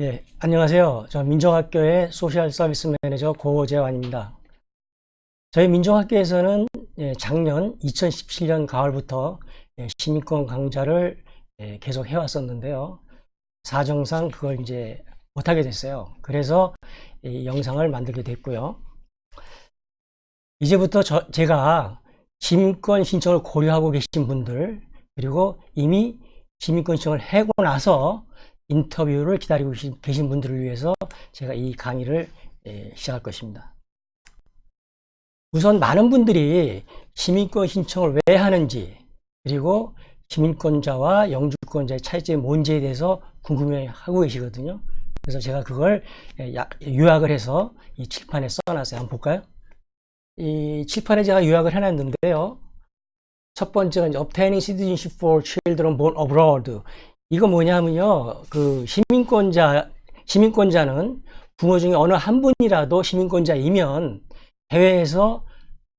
예, 안녕하세요. 저 민족학교의 social service manager 고재환입니다. 저희 민족학교에서는 예, 작년 2017년 가을부터 예, 시민권 강좌를 예, 계속 해왔었는데요. 사정상 그걸 이제 못하게 됐어요. 그래서 이 영상을 만들게 됐고요. 이제부터 저, 제가 시민권 신청을 고려하고 계신 분들 그리고 이미 시민권 신청을 하고 나서 인터뷰를 기다리고 계신 분들을 위해서 제가 이 강의를 예, 시작할 것입니다. 우선 많은 분들이 시민권 신청을 왜 하는지 그리고 시민권자와 영주권자의 차이점이 뭔지에 대해서 궁금해하고 계시거든요. 그래서 제가 그걸 예, 요약을 해서 이 칠판에 써놨어요. 한번 볼까요? 이 칠판에 제가 요약을 해놨는데요. 첫 번째가 obtaining citizenship for children born abroad. 이거 뭐냐면요. 그 시민권자, 시민권자는 부모 중에 어느 한 분이라도 시민권자이면 해외에서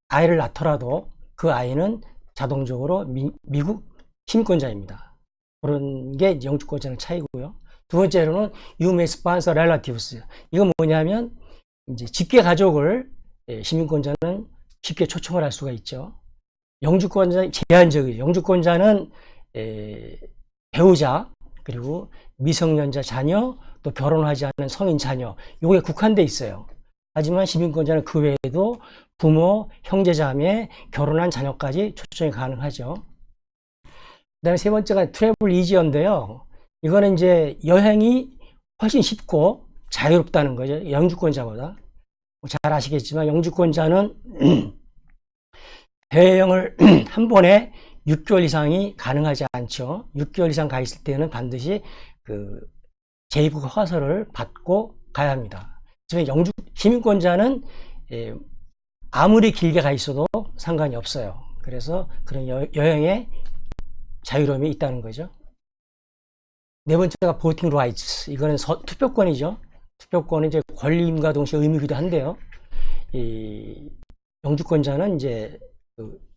아이를 낳더라도 그 아이는 자동적으로 미, 미국 시민권자입니다. 그런 게 영주권자는 차이고요. 두 번째로는 sponsor relatives. 이건 뭐냐면 이제 직계 가족을 예, 시민권자는 쉽게 초청을 할 수가 있죠. 영주권자는 제한적이죠. 영주권자는 에, 배우자 그리고 미성년자 자녀 또 결혼하지 않은 성인 자녀 요게 국한돼 있어요. 하지만 시민권자는 그 외에도 부모, 형제자매, 결혼한 자녀까지 초청이 가능하죠. 그 다음에 세 번째가 트래블 이지어인데요. 이거는 이제 여행이 훨씬 쉽고 자유롭다는 거죠. 영주권자보다. 잘 아시겠지만 영주권자는 해외여행을 한 번에 6개월 이상이 가능하지 않죠. 6개월 이상 가 있을 때는 반드시 그 제2국 허가서를 받고 가야 합니다. 지금 영주 시민권자는 예, 아무리 길게 가 있어도 상관이 없어요. 그래서 그런 여, 여행에 자유로움이 있다는 거죠. 네 번째가 voting rights. 이거는 서, 투표권이죠. 투표권은 이제 권리임과 동시에 의미기도 한데요. 이 영주권자는 이제 그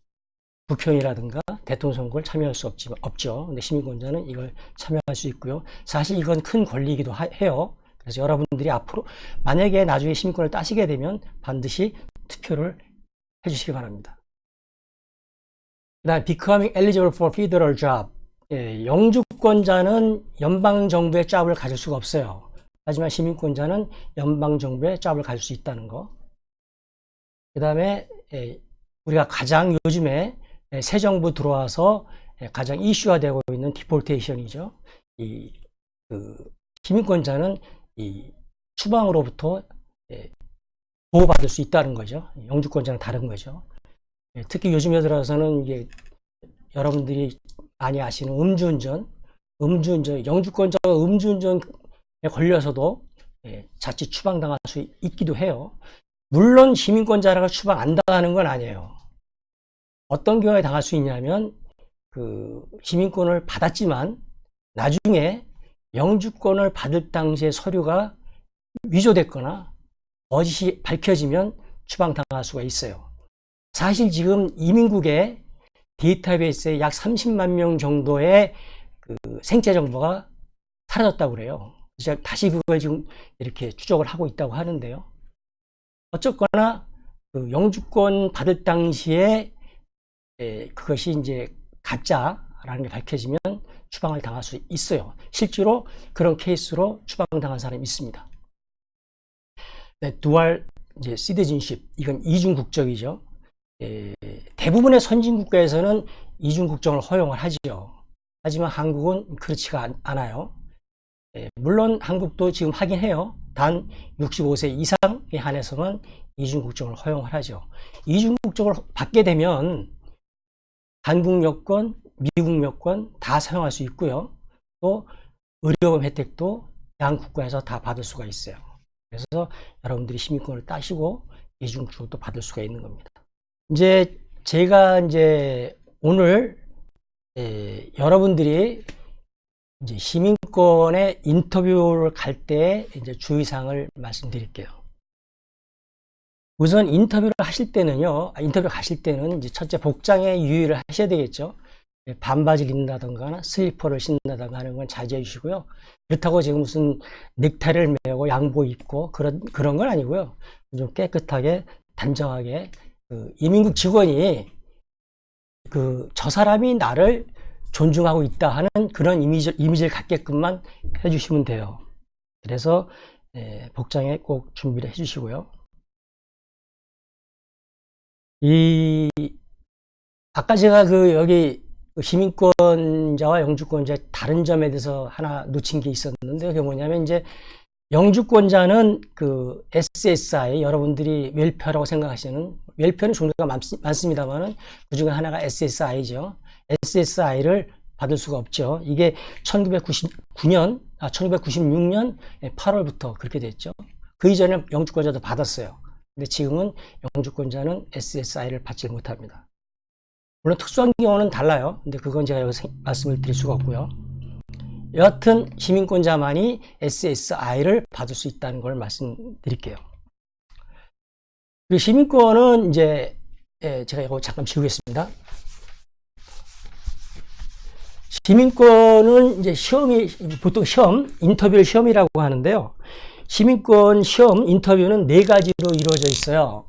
국회의원이라든가 대통령 선거를 참여할 수 없지, 없죠. 근데 시민권자는 이걸 참여할 수 있고요. 사실 이건 큰 권리이기도 하, 해요. 그래서 여러분들이 앞으로 만약에 나중에 시민권을 따시게 되면 반드시 투표를 해주시기 바랍니다. 그 다음 becoming eligible for federal job 예, 영주권자는 연방정부의 잡을 가질 수가 없어요. 하지만 시민권자는 연방정부의 잡을 가질 수 있다는 거. 그 다음에 예, 우리가 가장 요즘에 예, 새 정부 들어와서 예, 가장 이슈화 되고 있는 디폴테이션이죠. 이, 그, 시민권자는 이 추방으로부터 예, 보호받을 수 있다는 거죠. 영주권자는 다른 거죠. 특히 요즘에 들어서는 이게 여러분들이 많이 아시는 음주운전, 음주운전, 영주권자가 음주운전에 걸려서도 자칫 추방당할 수 있기도 해요. 물론 시민권자라고 추방 안 당하는 건 아니에요. 어떤 경우에 당할 수 있냐면 그 시민권을 받았지만 나중에 영주권을 받을 당시에 서류가 위조됐거나 거짓이 밝혀지면 추방당할 수가 있어요. 사실 지금 이민국의 데이터베이스에 약 30만 명 정도의 그 생체 정보가 사라졌다고 그래요. 그래서 다시 그걸 지금 이렇게 추적을 하고 있다고 하는데요. 어쨌거나 그 영주권 받을 당시에 예, 그것이 이제 가짜라는 게 밝혀지면 추방을 당할 수 있어요. 실제로 그런 케이스로 추방당한 사람이 있습니다. 네, 두알 이제 시티즌십 이건 이중 국적이죠. 예, 대부분의 선진 국가에서는 이중 국적을 허용을 하지요. 하지만 한국은 그렇지가 않 아요. 예, 물론 한국도 지금 하긴 해요. 단 65세 이상에 한해서만 이중 국적을 허용을 하죠. 이중 국적을 받게 되면 한국 여권, 미국 여권 다 사용할 수 있고요. 또 의료보험 혜택도 양 국가에서 다 받을 수가 있어요. 그래서 여러분들이 시민권을 따시고 이중국적도 받을 수가 있는 겁니다. 이제 제가 이제 오늘 에, 여러분들이 이제 시민권의 인터뷰를 갈 때 이제 주의사항을 말씀드릴게요. 우선 인터뷰를 하실 때는요, 아, 인터뷰 가실 때는 이제 첫째 복장에 유의를 하셔야 되겠죠. 반바지를 입는다던가 슬리퍼를 신는다던가 하는 건 자제해 주시고요. 그렇다고 지금 무슨 넥타이를 메고 양복 입고 그런 그런 건 아니고요. 좀 깨끗하게 단정하게 그 이민국 직원이 그 저 사람이 나를 존중하고 있다 하는 그런 이미지, 이미지를 갖게끔만 해주시면 돼요. 그래서 예, 복장에 꼭 준비를 해주시고요. 이 아까 제가 그 여기 시민권자와 영주권자 다른 점에 대해서 하나 놓친 게 있었는데 그게 뭐냐면 이제 영주권자는 그 SSI 여러분들이 웰페어라고 생각하시는 웰페어는 종류가 많, 많습니다만은 그 중에 하나가 SSI죠. SSI를 받을 수가 없죠. 이게 1999년, 아, 1996년 8월부터 그렇게 됐죠. 그 이전에 영주권자도 받았어요. 근데 지금은 영주권자는 SSI를 받지 못합니다. 물론 특수한 경우는 달라요. 근데 그건 제가 여기서 말씀을 드릴 수가 없고요. 여하튼 시민권자만이 SSI를 받을 수 있다는 걸 말씀드릴게요. 그 시민권은 이제 예, 제가 이거 잠깐 지우겠습니다. 시민권은 이제 시험이 보통 시험 인터뷰를 시험이라고 하는데요. 시민권 시험 인터뷰는 네 가지로 이루어져 있어요.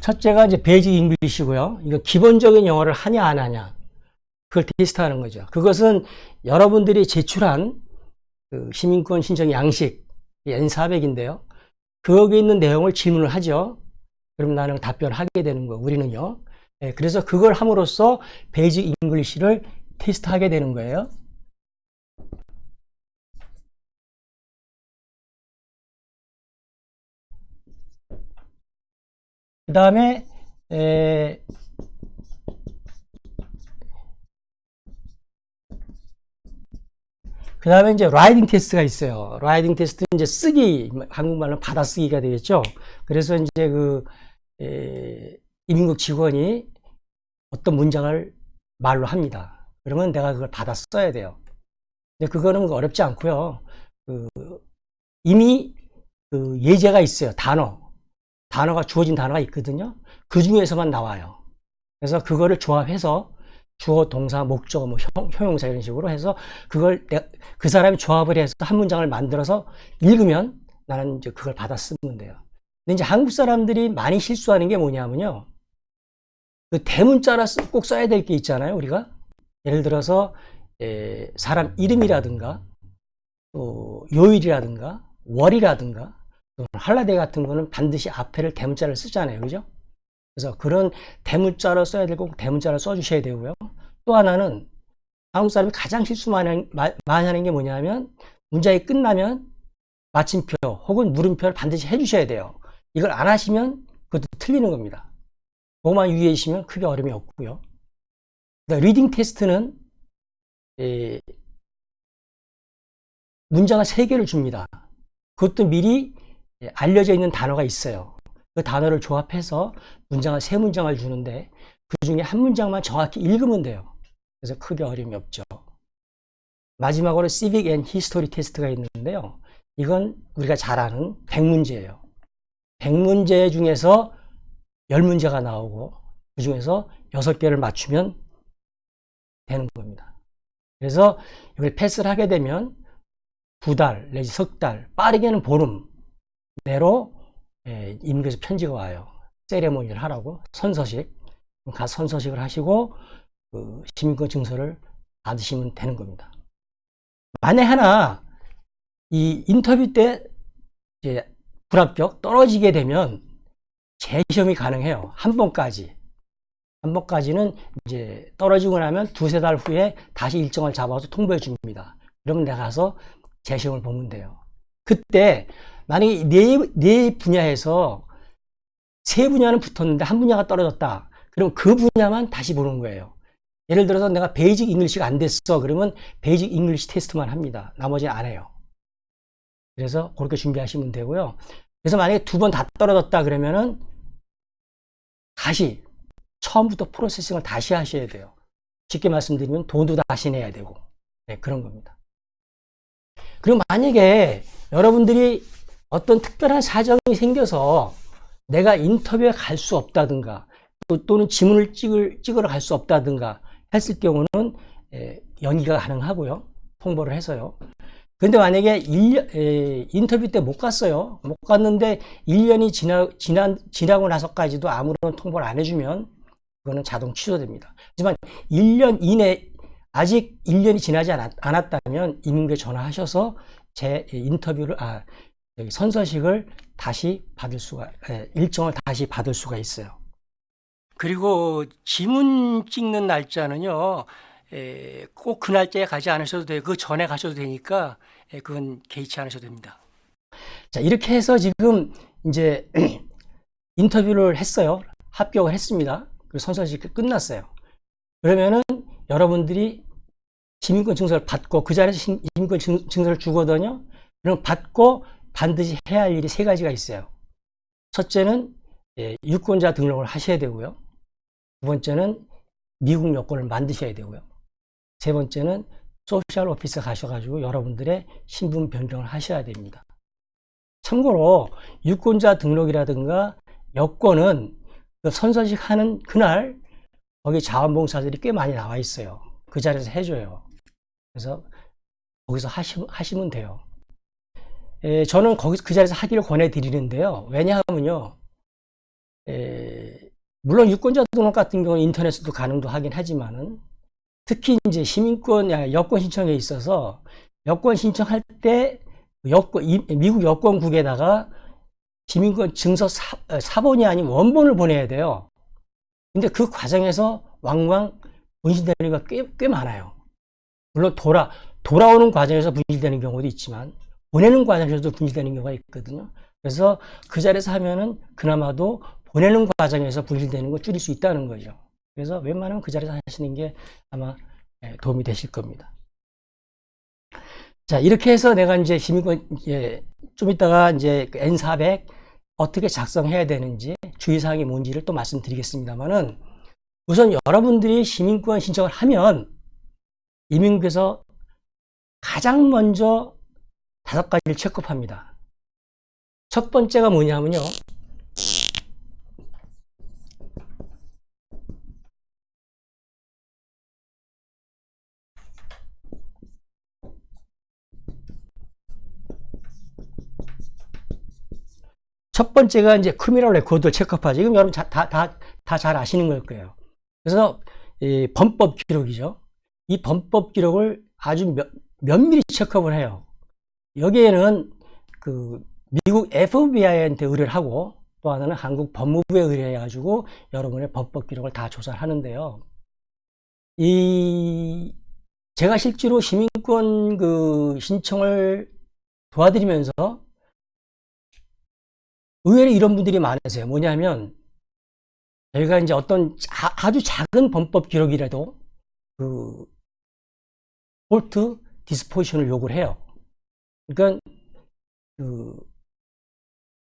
첫째가 이제 basic English고요. 이거 기본적인 영어를 하냐 안 하냐 그걸 테스트하는 거죠. 그것은 여러분들이 제출한 그 시민권 신청 양식 N400인데요. 거기에 있는 내용을 질문을 하죠. 그럼 나는 답변하게 되는 거 우리는요. 네, 그래서 그걸 함으로써 basic English를 테스트하게 되는 거예요. 그 다음에 그 다음에 이제 writing 테스트가 있어요. writing 테스트 이제 쓰기 한국말로 받아쓰기가 되겠죠. 그래서 이제 그 에, 이민국 직원이 어떤 문장을 말로 합니다. 그러면 내가 그걸 받아 써야 돼요. 근데 그거는 어렵지 않고요. 그 이미 그 예제가 있어요. 단어. 단어가 주어진 단어가 있거든요. 그 중에서만 나와요. 그래서 그거를 조합해서 주어, 동사, 목적어, 뭐 형, 형용사 이런 식으로 해서 그걸 그 사람이 조합을 해서 한 문장을 만들어서 읽으면 나는 이제 그걸 받아 쓰면 돼요. 근데 이제 한국 사람들이 많이 실수하는 게 뭐냐면요. 그 대문자라 꼭 써야 될 게 있잖아요, 우리가. 예를 들어서 에, 사람 이름이라든가 또 요일이라든가 월이라든가 또 할라데이 같은 거는 반드시 앞에를 대문자를 쓰잖아요. 그죠? 그래서 그런 대문자로 써야 되고 대문자를 써주셔야 되고요. 또 하나는 한국 사람이 가장 실수 많이 하는 게 뭐냐면 문장이 끝나면 마침표 혹은 물음표를 반드시 해주셔야 돼요. 이걸 안 하시면 그것도 틀리는 겁니다. 그것만 유의해 주시면 크게 어려움이 없고요. reading 테스트는 에, 문장을 3개를 줍니다. 그것도 미리 알려져 있는 단어가 있어요. 그 단어를 조합해서 문장을 세 문장을 주는데 그 중에 한 문장만 정확히 읽으면 돼요. 그래서 크게 어려움이 없죠. 마지막으로 Civic and History 테스트가 있는데요. 이건 우리가 잘 아는 100문제예요. 100문제 중에서 10문제가 나오고 그 중에서 6개를 맞추면 되는 겁니다. 그래서 이걸 패스를 하게 되면 두 달 내지 석 달, 빠르게는 보름 내로 예, 임금에서 편지가 와요. 세레모니를 하라고 선서식 가 선서식을 하시고 그 시민권 증서를 받으시면 되는 겁니다. 만에 하나 이 인터뷰 때 이제 불합격 떨어지게 되면 재시험이 가능해요. 한 번까지. 한 번까지는 이제 떨어지고 나면 두세 달 후에 다시 일정을 잡아서 통보해 줍니다. 그러면 내가 가서 재시험을 보면 돼요. 그때 만약에 네, 네 분야에서 세 분야는 붙었는데 한 분야가 떨어졌다. 그럼 그 분야만 다시 보는 거예요. 예를 들어서 내가 basic English가 안 됐어. 그러면 basic English 테스트만 합니다. 나머지는 안 해요. 그래서 그렇게 준비하시면 되고요. 그래서 만약에 두 번 다 떨어졌다 그러면은 다시 처음부터 processing을 다시 하셔야 돼요. 쉽게 말씀드리면 돈도 다시 내야 되고 네, 그런 겁니다. 그리고 만약에 여러분들이 어떤 특별한 사정이 생겨서 내가 인터뷰에 갈 수 없다든가 또, 또는 지문을 찍을, 찍으러 갈 수 없다든가 했을 경우는 에, 연기가 가능하고요. 통보를 해서요. 근데 만약에 1년, 에, 인터뷰 때 못 갔어요. 못 갔는데 1년이 지나, 지난, 지나고 나서까지도 아무런 통보를 안 해주면 그거는 자동 취소됩니다. 하지만 1년 이내 아직 1년이 지나지 않았, 않았다면 이민국에 전화하셔서 제 인터뷰를 아 선서식을 다시 받을 수가 예, 일정을 다시 받을 수가 있어요. 그리고 지문 찍는 날짜는요. 예, 꼭그 날짜에 가지 않으셔도 돼요. 그 전에 가셔도 되니까 예, 그건 개의치 않으셔도 됩니다. 자 이렇게 해서 지금 이제 인터뷰를 했어요. 합격을 했습니다. 그리고 선서식 끝났어요. 그러면은 여러분들이 시민권 증서를 받고 그 자리에서 시민권 증서를 주거든요. 그럼 받고 반드시 해야 할 일이 세 가지가 있어요. 첫째는 예, 유권자 등록을 하셔야 되고요. 두 번째는 미국 여권을 만드셔야 되고요. 세 번째는 소셜 오피스 가셔가지고 여러분들의 신분 변경을 하셔야 됩니다. 참고로 유권자 등록이라든가 여권은 그 선서식 하는 그날 거기 자원봉사들이 꽤 많이 나와 있어요. 그 자리에서 해줘요. 그래서 거기서 하시, 하시면 돼요. 에, 저는 거기서 그 자리에서 하기를 권해드리는데요. 왜냐하면요. 에, 물론 유권자 등록 같은 경우는 인터넷으로 가능도 하긴 하지만은 특히 이제 시민권, 여권 신청에 있어서 여권 신청할 때 여권, 미국 여권국에다가 시민권 증서 사, 사본이 아닌 원본을 보내야 돼요. 근데 그 과정에서 왕왕 분실되는 게 꽤, 꽤 많아요. 물론 돌아, 돌아오는 과정에서 분실되는 경우도 있지만 보내는 과정에서도 분실되는 경우가 있거든요. 그래서 그 자리에서 하면은 그나마도 보내는 과정에서 분실되는 거 줄일 수 있다는 거죠. 그래서 웬만하면 그 자리에서 하시는 게 아마 예, 도움이 되실 겁니다. 자, 이렇게 해서 내가 이제 시민권, 예, 좀 이따가 이제 그 N400 어떻게 작성해야 되는지 주의사항이 뭔지를 또 말씀드리겠습니다만은 우선 여러분들이 시민권 신청을 하면 이민국에서 가장 먼저 다섯 가지를 체크합니다. 첫 번째가 뭐냐면요. 첫 번째가 이제 criminal record check up 지금 여러분 다다다잘 아시는 걸 거예요. 그래서 범법 기록이죠. 이 범법 기록을 아주 면, 면밀히 check up을 해요. 여기에는 그 미국 FBI한테 의뢰를 하고 또 하나는 한국 법무부에 의뢰해 가지고 여러분의 범법 기록을 다 조사를 하는데요. 이 제가 실제로 시민권 그 신청을 도와드리면서 의외로 이런 분들이 많으세요. 뭐냐면 저희가 이제 어떤 아주 작은 범법 기록이라도 그 폴트 디스포지션을 요구를 해요. 그러니까 그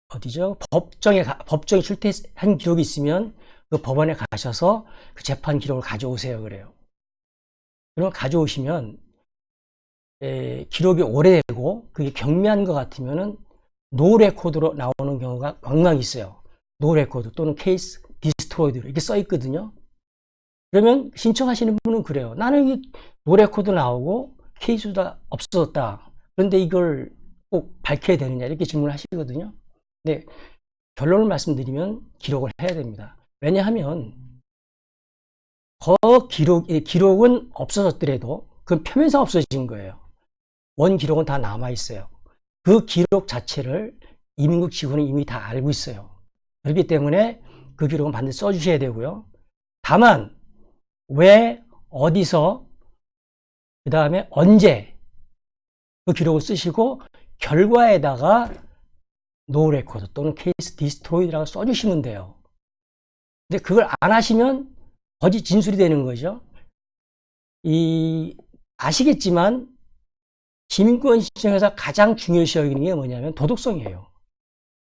어디죠? 법정에 법정에 출퇴한 기록이 있으면 그 법원에 가셔서 그 재판 기록을 가져오세요 그래요. 그럼 가져오시면 에, 기록이 오래되고 그게 경미한 것 같으면은 no record로 나오는 경우가 왕왕 있어요. no record 또는 case destroyed 이렇게 써 있거든요. 그러면 신청하시는 분은 그래요. 나는 이 no record 나오고 케이스가 없어졌다. 그런데 이걸 꼭 밝혀야 되느냐 이렇게 질문을 하시거든요. 근데 결론을 말씀드리면 기록을 해야 됩니다. 왜냐하면 그 기록, 기록은 없어졌더라도 그 표면상 없어진 거예요. 원 기록은 다 남아 있어요. 그 기록 자체를 이민국 직원은 이미 다 알고 있어요. 그렇기 때문에 그 기록은 반드시 써주셔야 되고요. 다만 왜 어디서 그 다음에 언제 그 기록을 쓰시고 결과에다가 no record 또는 case destroyed라고 써주시면 돼요. 근데 그걸 안 하시면 거짓 진술이 되는 거죠. 이 아시겠지만 시민권 신청에서 가장 중요시 여기는 게 뭐냐면 도덕성이에요.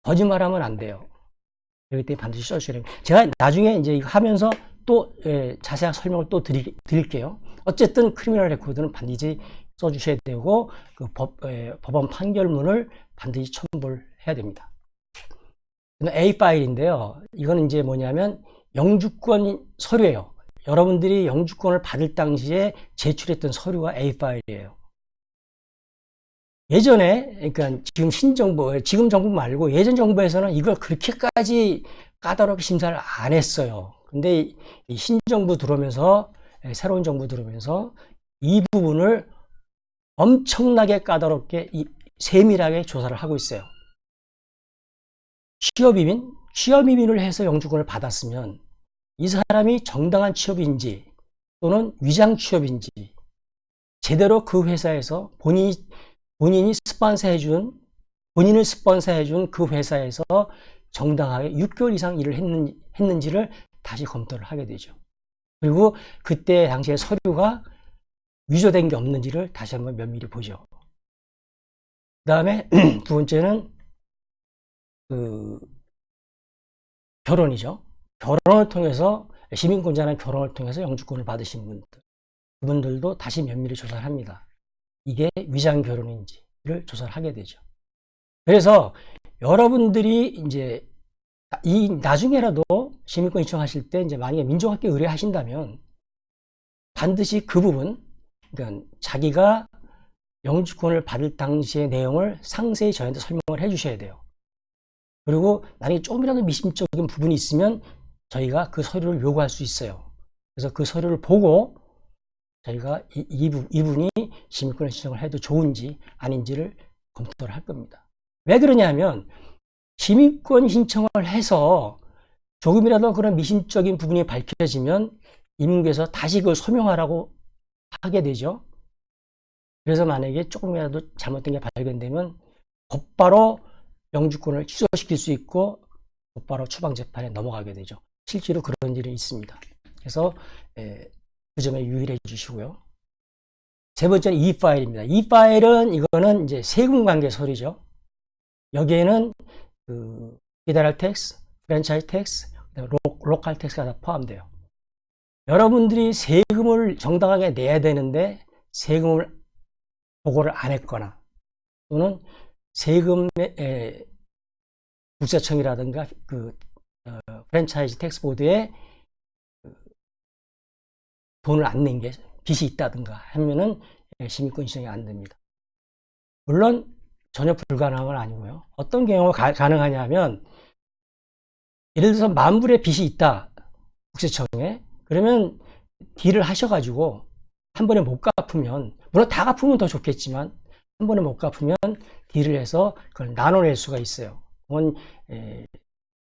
거짓말하면 안 돼요. 그렇기 때문에 반드시 써주셔야 됩니다. 제가 나중에 이제 이거 하면서 또 예, 자세한 설명을 또 드리, 드릴게요. 어쨌든 criminal record는 반드시 써주셔야 되고 그 법, 예, 법원 판결문을 반드시 첨부를 해야 됩니다. A 파일인데요. 이거는 이제 뭐냐면 영주권 서류예요. 여러분들이 영주권을 받을 당시에 제출했던 서류가 A 파일이에요. 예전에 그러니까 지금 신정부 지금 정부 말고 예전 정부에서는 이걸 그렇게까지 까다롭게 심사를 안 했어요. 근데 이 신정부 들어오면서 예, 새로운 정부 들어오면서 이 부분을 엄청나게 까다롭게 세밀하게 조사를 하고 있어요. 취업이민, 취업이민을 해서 영주권을 받았으면 이 사람이 정당한 취업인지 또는 위장 취업인지 제대로 그 회사에서 본인이, 본인이 스폰서 해준 본인을 스폰서 해준 그 회사에서 정당하게 6개월 이상 일을 했는, 했는지를 다시 검토를 하게 되죠. 그리고 그때 당시에 서류가 위조된 게 없는지를 다시 한번 면밀히 보죠. 그 다음에 두 번째는 그 결혼이죠. 결혼을 통해서 시민권자는 결혼을 통해서 영주권을 받으신 분들 그분들도 다시 면밀히 조사를 합니다. 이게 위장 결혼인지를 조사를 하게 되죠. 그래서 여러분들이 이제 이 나중에라도 시민권 신청하실 때 이제 만약에 민족학교 의뢰하신다면 반드시 그 부분 그러니까 자기가 영주권을 받을 당시의 내용을 상세히 저희한테 설명을 해 주셔야 돼요. 그리고 만약에 조금이라도 미심적인 부분이 있으면 저희가 그 서류를 요구할 수 있어요. 그래서 그 서류를 보고 저희가 이, 이, 이분이 시민권 신청을 해도 좋은지 아닌지를 검토를 할 겁니다. 왜 그러냐면 시민권 신청을 해서 조금이라도 그런 미심적인 부분이 밝혀지면 임무에서 다시 그걸 소명하라고 하게 되죠. 그래서 만약에 조금이라도 잘못된 게 발견되면 곧바로 영주권을 취소시킬 수 있고 곧바로 추방재판에 넘어가게 되죠. 실제로 그런 일이 있습니다. 그래서 그 점에 유의해 주시고요. 세 번째는 이 파일입니다. 이 파일은 이거는 이제 세금 관계 서류죠. 여기에는 그 federal tax, franchise tax, 로, 칼 텍스가 다 포함돼요. 여러분들이 세금을 정당하게 내야 되는데 세금을 보고를 안 했거나 또는 세금의 국세청이라든가 그 어, Franchise Tax Board에 그 돈을 안 낸 게 빚이 있다든가 하면은 시민권 신청이 안 됩니다. 물론 전혀 불가능한 건 아니고요. 어떤 경우가 가, 가 능하냐면 예를 들어서 만 불의 빚이 있다 국세청에 그러면 딜을 하셔가지고 한 번에 못 갚으면 물론 다 갚으면 더 좋겠지만 한 번에 못 갚으면 딜을 해서 그걸 나눠낼 수가 있어요. 그건 에,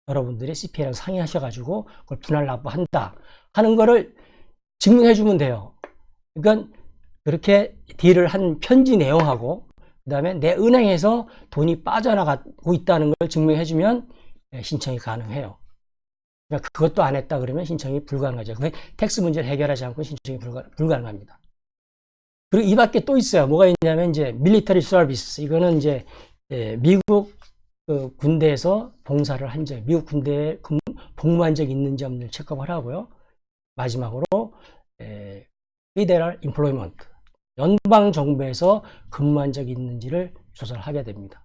여러분들이 CPA랑 상의하셔가지고 그걸 분할 납부한다 하는 거를 증명해 주면 돼요. 그러니까 그렇게 deal을 한 편지 내용하고 그 다음에 내 은행에서 돈이 빠져나가고 있다는 걸 증명해 주면 예, 신청이 가능해요. 그러니까 그것도 안 했다 그러면 신청이 불가능하죠. 그 tax 문제를 해결하지 않고 신청이 불가, 불가능합니다. 그리고 이 밖에 또 있어요. 뭐가 있냐면 이제 military service. 이거는 이제 예, 미국 그 군대에서 봉사를 한 적, 미국 군대에 복무한 적이 있는지 없는지 체크업을 하고요. 마지막으로 에, Federal Employment. 연방 정부에서 근무한 적이 있는지를 조사를 하게 됩니다.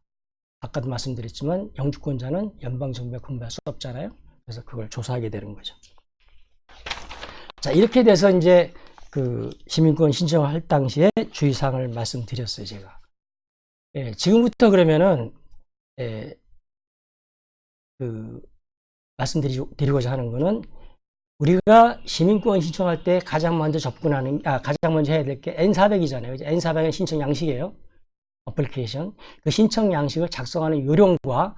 아까도 말씀드렸지만 영주권자는 연방 정부에 근무할 수 없잖아요. 그래서 그걸 조사하게 되는 거죠. 자, 이렇게 돼서 이제 그 시민권 신청을 할 당시에 주의사항을 말씀드렸어요, 제가. 예, 지금부터 그러면은, 예, 그, 말씀드리고자 하는 거는 우리가 시민권 신청할 때 가장 먼저 접근하는, 아, 가장 먼저 해야 될 게 N400이잖아요. N400은 신청 양식이에요. 어플리케이션. 그 신청 양식을 작성하는 요령과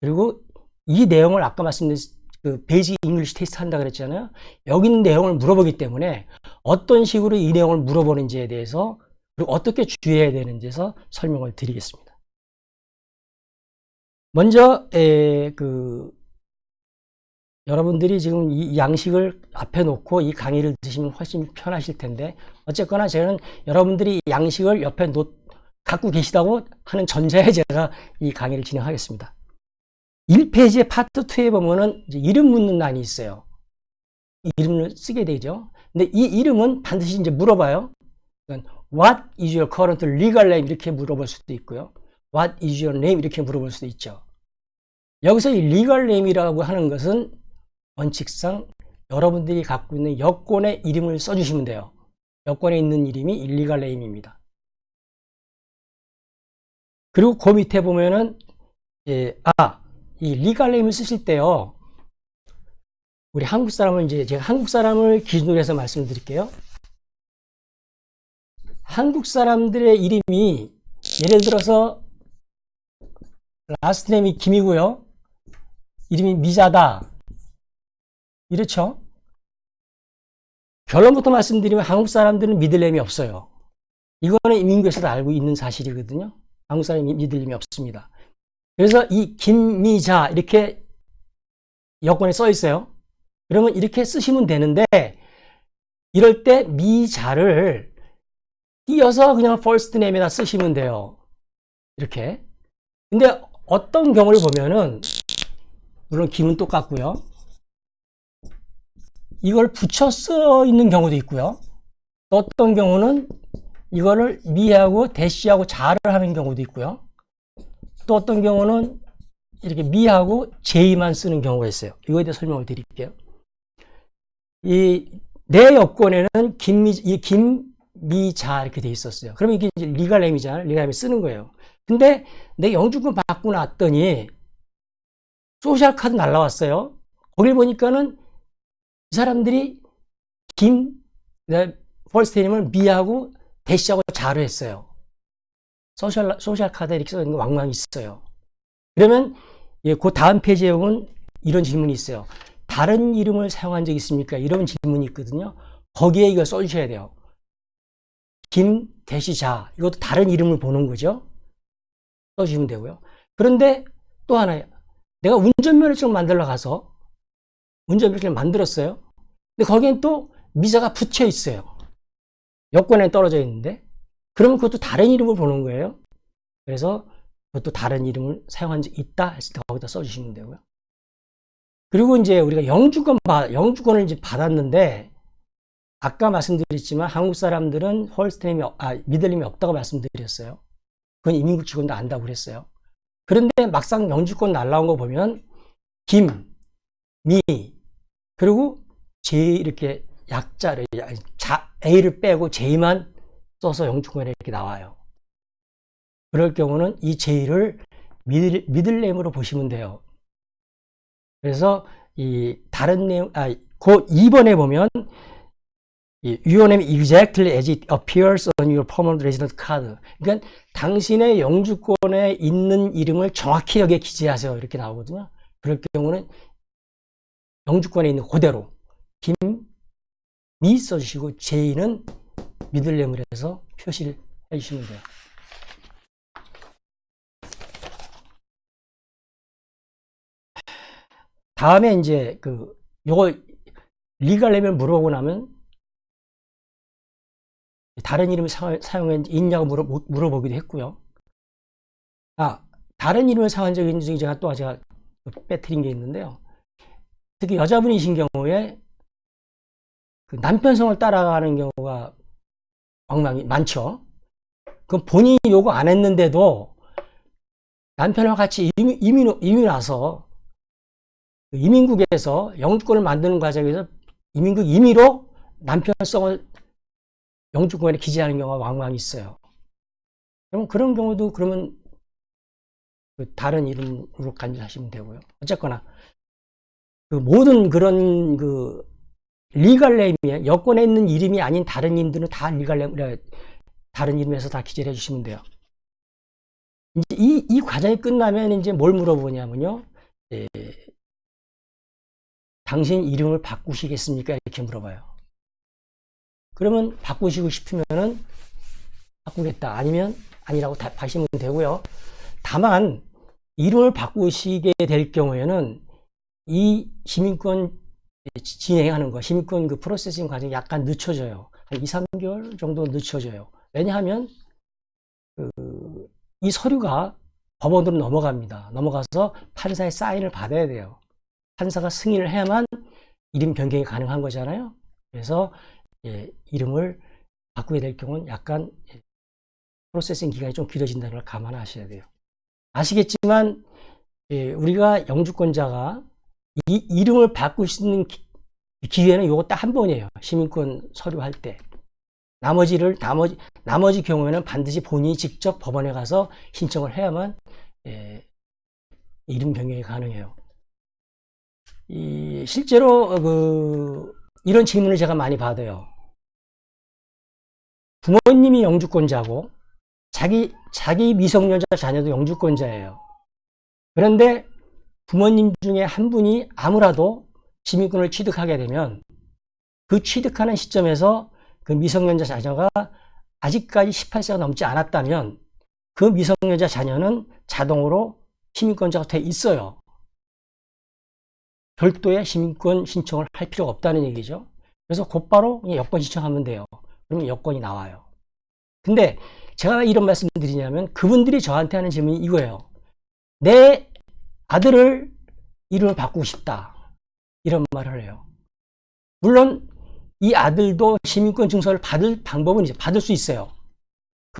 그리고 이 내용을 아까 말씀드린 그 basic English 테스트 한다 그랬잖아요. 여기 있는 내용을 물어보기 때문에 어떤 식으로 이 내용을 물어보는지에 대해서 그리고 어떻게 주의해야 되는지에서 설명을 드리겠습니다. 먼저 에, 그 여러분들이 지금 이 양식을 앞에 놓고 이 강의를 드시면 훨씬 편하실 텐데 어쨌거나 저는 여러분들이 양식을 옆에 놓, 갖고 계시다고 하는 전제에 제가 이 강의를 진행하겠습니다. 1페이지의 파트 2에 보면은 이름 묻는欄이 있어요. 이름을 쓰게 되죠. 근데 이 이름은 반드시 이제 물어봐요. What is your current legal name? 이렇게 물어볼 수도 있고요. What is your name? 이렇게 물어볼 수도 있죠. 여기서 이 legal name이라고 하는 것은 원칙상 여러분들이 갖고 있는 여권의 이름을 써주시면 돼요. 여권에 있는 이름이 illegal name입니다. 그리고 그 밑에 보면은 예, 아, 이 legal name을 쓰실 때요. 우리 한국 사람은 이제 제가 한국 사람을 기준으로 해서 말씀드릴게요. 한국 사람들의 이름이 예를 들어서 last name이 김이고요. 이름이 미자다. 이렇죠? 결론부터 말씀드리면 한국 사람들은 middle name이 없어요. 이거는 이민국에서도 알고 있는 사실이거든요. 한국 사람이 미들네임이 없습니다. 그래서 이 김미자 이렇게 여권에 써 있어요. 그러면 이렇게 쓰시면 되는데 이럴 때 미자를 띄어서 그냥 first name에다 쓰시면 돼요. 이렇게. 근데 어떤 경우를 보면은 물론 김은 똑같고요. 이걸 붙여 써 있는 경우도 있고요. 또 어떤 경우는 이거를 미하고 대시하고 자를 하는 경우도 있고요. 또 어떤 경우는 이렇게 미하고 J만 쓰는 경우가 있어요. 이거에 대해 설명을 드릴게요. 이 내 여권에는 김미, 이 김미자 이렇게 돼 있었어요. 그러면 이게 legal name이잖아요. legal name 쓰는 거예요. 근데 내 영주권 받고 났더니 social 카드 날라왔어요. 거길 보니까는 이 사람들이 김, first name을 미하고 대시하고 자로 했어요. social, social 카드에 이렇게 써 있는 거 왕왕 있어요. 그러면, 예, 그 다음 페이지에 보면 이런 질문이 있어요. 다른 이름을 사용한 적 있습니까? 이런 질문이 있거든요. 거기에 이거 써주셔야 돼요. 김, 대시 자. 이것도 다른 이름을 보는 거죠. 써주시면 되고요. 그런데 또 하나, 내가 운전면허증 만들러 가서 운전면허증을 만들었어요. 근데 거기엔 또 미자가 붙여 있어요. 여권에 떨어져 있는데. 그러면 그것도 다른 이름을 보는 거예요. 그래서 그것도 다른 이름을 사용한 적 있다 했을 때 거기다 써주시면 되고요. 그리고 이제 우리가 영주권, 영주권을 이제 받았는데, 아까 말씀드렸지만 한국 사람들은 홀스테임이, 아, 미들림이 없다고 말씀드렸어요. 그건 이민국 직원도 안다고 그랬어요. 그런데 막상 영주권 날라온 거 보면, 김, 미, 그리고 제 이렇게 약자를, 자, A를 빼고 J만 써서 영주권에 이렇게 나와요. 그럴 경우는 이 J를 미들, 미들네임으로 보시면 돼요. 그래서 이 다른 내용, 아, 그 2번에 보면 이 your name exactly as it appears on your permanent resident card. 그러니까 당신의 영주권에 있는 이름을 정확히 여기에 기재하세요. 이렇게 나오거든요. 그럴 경우는 영주권에 있는 그대로 김미 써주시고 J는 middle name을 해서 표시를 해주시면 돼요. 다음에 이제 그 요거 legal name을 물어보고 나면 다른 이름을 사용했는지 있냐고 물어, 물어 보기도 했고요. 아, 다른 이름을 사용한 적이 있는지 제가 또 제가 빼뜨린 게 있는데요. 특히 여자분이신 경우에 그 남편 성을 따라가는 경우가 엉망이 많죠. 그 본인이 요거 안 했는데도 남편과 같이 이민, 이민, 이민 와서 이민국에서 영주권을 만드는 과정에서 이민국 임의로 남편성을 영주권에 기재하는 경우가 왕왕 있어요. 그럼 그런 경우도 그러면 그 다른 이름으로 간주하시면 되고요. 어쨌거나 그 모든 그런 그 legal name이 여권에 있는 이름이 아닌 다른 이름들은 다 legal name 다른 이름에서 다 기재를 해주시면 돼요. 이제 이, 이 과정이 끝나면 이제 뭘 물어보냐면요. 예, 당신 이름을 바꾸시겠습니까? 이렇게 물어봐요. 그러면 바꾸시고 싶으면은 바꾸겠다. 아니면 아니라고 다 하시면 되고요. 다만 이름을 바꾸시게 될 경우에는 이 시민권 진행하는 거, 시민권 그 프로세싱 과정이 약간 늦춰져요. 한 2, 3개월 정도 늦춰져요. 왜냐하면 그 이 서류가 법원으로 넘어갑니다. 넘어가서 판사의 사인을 받아야 돼요. 판사가 승인을 해야만 이름 변경이 가능한 거잖아요. 그래서 예, 이름을 바꾸게 될 경우는 약간 예, 프로세싱 기간이 좀 길어진다는 걸 감안하셔야 돼요. 아시겠지만 예, 우리가 영주권자가 이 이름을 바꿀 수 있는 기, 요거 딱 한 번이에요. 시민권 서류할 때. 나머지를 나머지 나머지 경우에는 반드시 본인이 직접 법원에 가서 신청을 해야만 예, 이름 변경이 가능해요. 이 실제로 그 이런 질문을 제가 많이 받아요. 부모님이 영주권자고 자기 자기 미성년자 자녀도 영주권자예요. 그런데 부모님 중에 한 분이 아무라도 시민권을 취득하게 되면 그 취득하는 시점에서 그 미성년자 자녀가 아직까지 18세가 넘지 않았다면 그 미성년자 자녀는 자동으로 시민권자가 돼 있어요. 별도의 시민권 신청을 할 필요가 없다는 얘기죠. 그래서 곧바로 여권 신청하면 돼요. 그러면 여권이 나와요. 근데 제가 이런 말씀 드리냐면 그분들이 저한테 하는 질문이 이거예요. 내 아들을 이름을 바꾸고 싶다. 이런 말을 해요. 물론 이 아들도 시민권 증서를 받을 방법은 이제 받을 수 있어요.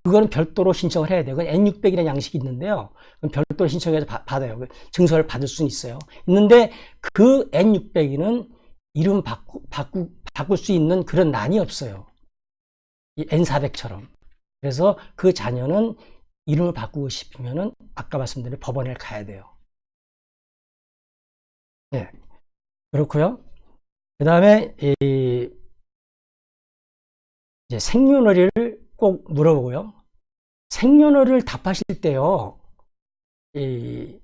그거는 별도로 신청을 해야. 그건 N600이라는 양식이 있는데요. 별도로 신청해서 바, 받아요. 그 증서를 받을 수는 있어요. 있는데 그 N600은 이름 바꾸, 바꾸, 바꿀 수 있는 그런 난이 없어요. 이 N400처럼. 그래서 그 자녀는 이름을 바꾸고 싶으면은 아까 말씀드린 법원에 가야 돼요. 네. 그렇고요. 그 다음에 이 이제 생년월일을 꼭 물어보고요. 생년월일 답하실 때요. 이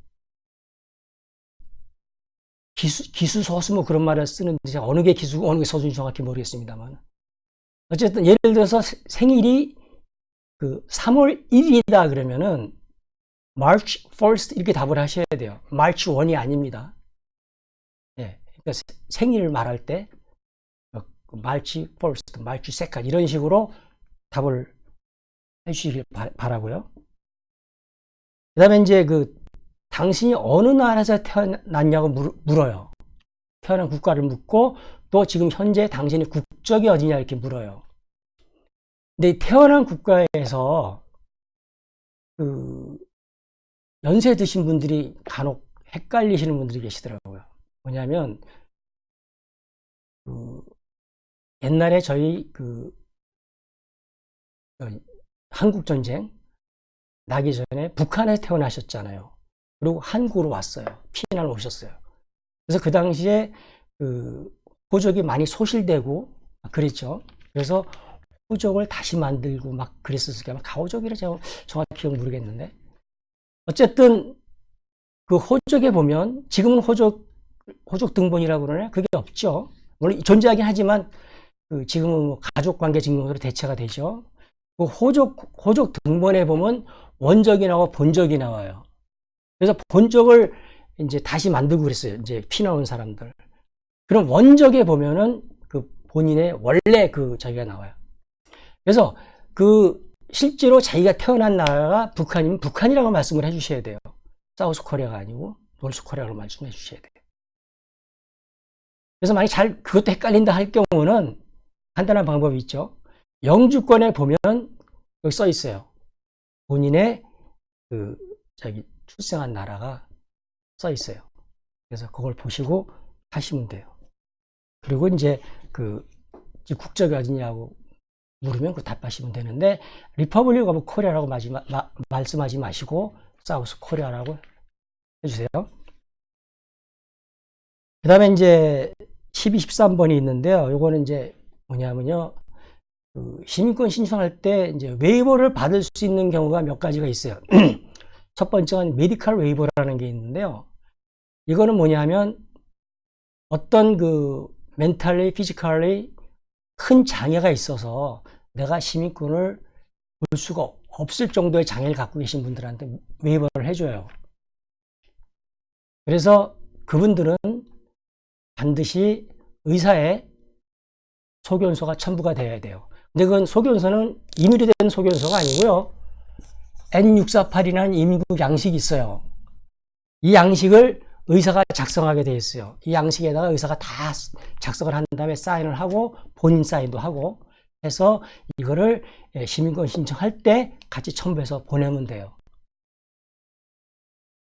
기수, 기수서수 뭐 그런 말을 쓰는데 어느 게 기수, 어느 게 서수인지 정확히 모르겠습니다만. 어쨌든 예를 들어서 생일이 그 3월 1일이다 그러면은 March 1st 이렇게 답을 하셔야 돼요. March 1이 아닙니다. 예. 그러니까 생일을 말할 때 March 1st, March 2nd 이런 식으로 답을 해주시길 바라고요. 그 다음에 이제 그 당신이 어느 나라에서 태어났냐고 물어요. 태어난 국가를 묻고 또 지금 현재 당신의 국적이 어디냐 이렇게 물어요. 근데 태어난 국가에서 그 연세 드신 분들이 간혹 헷갈리시는 분들이 계시더라고요. 뭐냐면 그 옛날에 저희 그 어, 한국 전쟁 나기 전에 북한에 태어나셨잖아요. 그리고 한국으로 왔어요. 피난을 오셨어요. 그래서 그 당시에 그 호적이 많이 소실되고 그랬죠. 그래서 호적을 다시 만들고 막 그랬었을 때 가호적이라 제가 정확히 기억 모르겠는데 어쨌든 그 호적에 보면 지금은 호적 호적 등본이라고 그러네 그게 없죠. 물론 존재하긴 하지만 그 지금은 뭐 가족관계 증명서로 대체가 되죠. 그 호적, 호적 등본에 보면 원적이 나오고 본적이 나와요. 그래서 본적을 이제 다시 만들고 그랬어요. 이제 피난 온 사람들. 그럼 원적에 보면은 그 본인의 원래 그 자기가 나와요. 그래서 그 실제로 자기가 태어난 나라가 북한이면 북한이라고 말씀을 해주셔야 돼요. South Korea가 아니고 North Korea로 말씀해 주셔야 돼요. 그래서 만약 잘 그것도 헷갈린다 할 경우는 간단한 방법이 있죠. 영주권에 보면 여기 써 있어요. 본인의 그 저기 출생한 나라가 써 있어요. 그래서 그걸 보시고 하시면 돼요. 그리고 이제 그 국적이 어디냐고 물으면 그 답하시면 되는데 Republic of Korea라고 마지, 마, 말씀하지 마시고 South Korea라고 해주세요. 그 다음에 이제 12, 13번이 있는데요. 요거는 이제 뭐냐면요. 그 시민권 신청할 때 이제 waiver를 받을 수 있는 경우가 몇 가지가 있어요. 첫 번째는 medical waiver라는 게 있는데요. 이거는 뭐냐면 어떤 그 mentally, physically 큰 장애가 있어서 내가 시민권을 볼 수가 없을 정도의 장애를 갖고 계신 분들한테 waiver를 해줘요. 그래서 그분들은 반드시 의사의 소견서가 첨부가 되어야 돼요. 근데 그건 소견서는 임의로 된 소견서가 아니고요. N648이라는 임국 양식이 있어요. 이 양식을 의사가 작성하게 되어 있어요. 이 양식에다가 의사가 다 작성을 한 다음에 사인을 하고 본인 사인도 하고 해서 이거를 시민권 신청할 때 같이 첨부해서 보내면 돼요.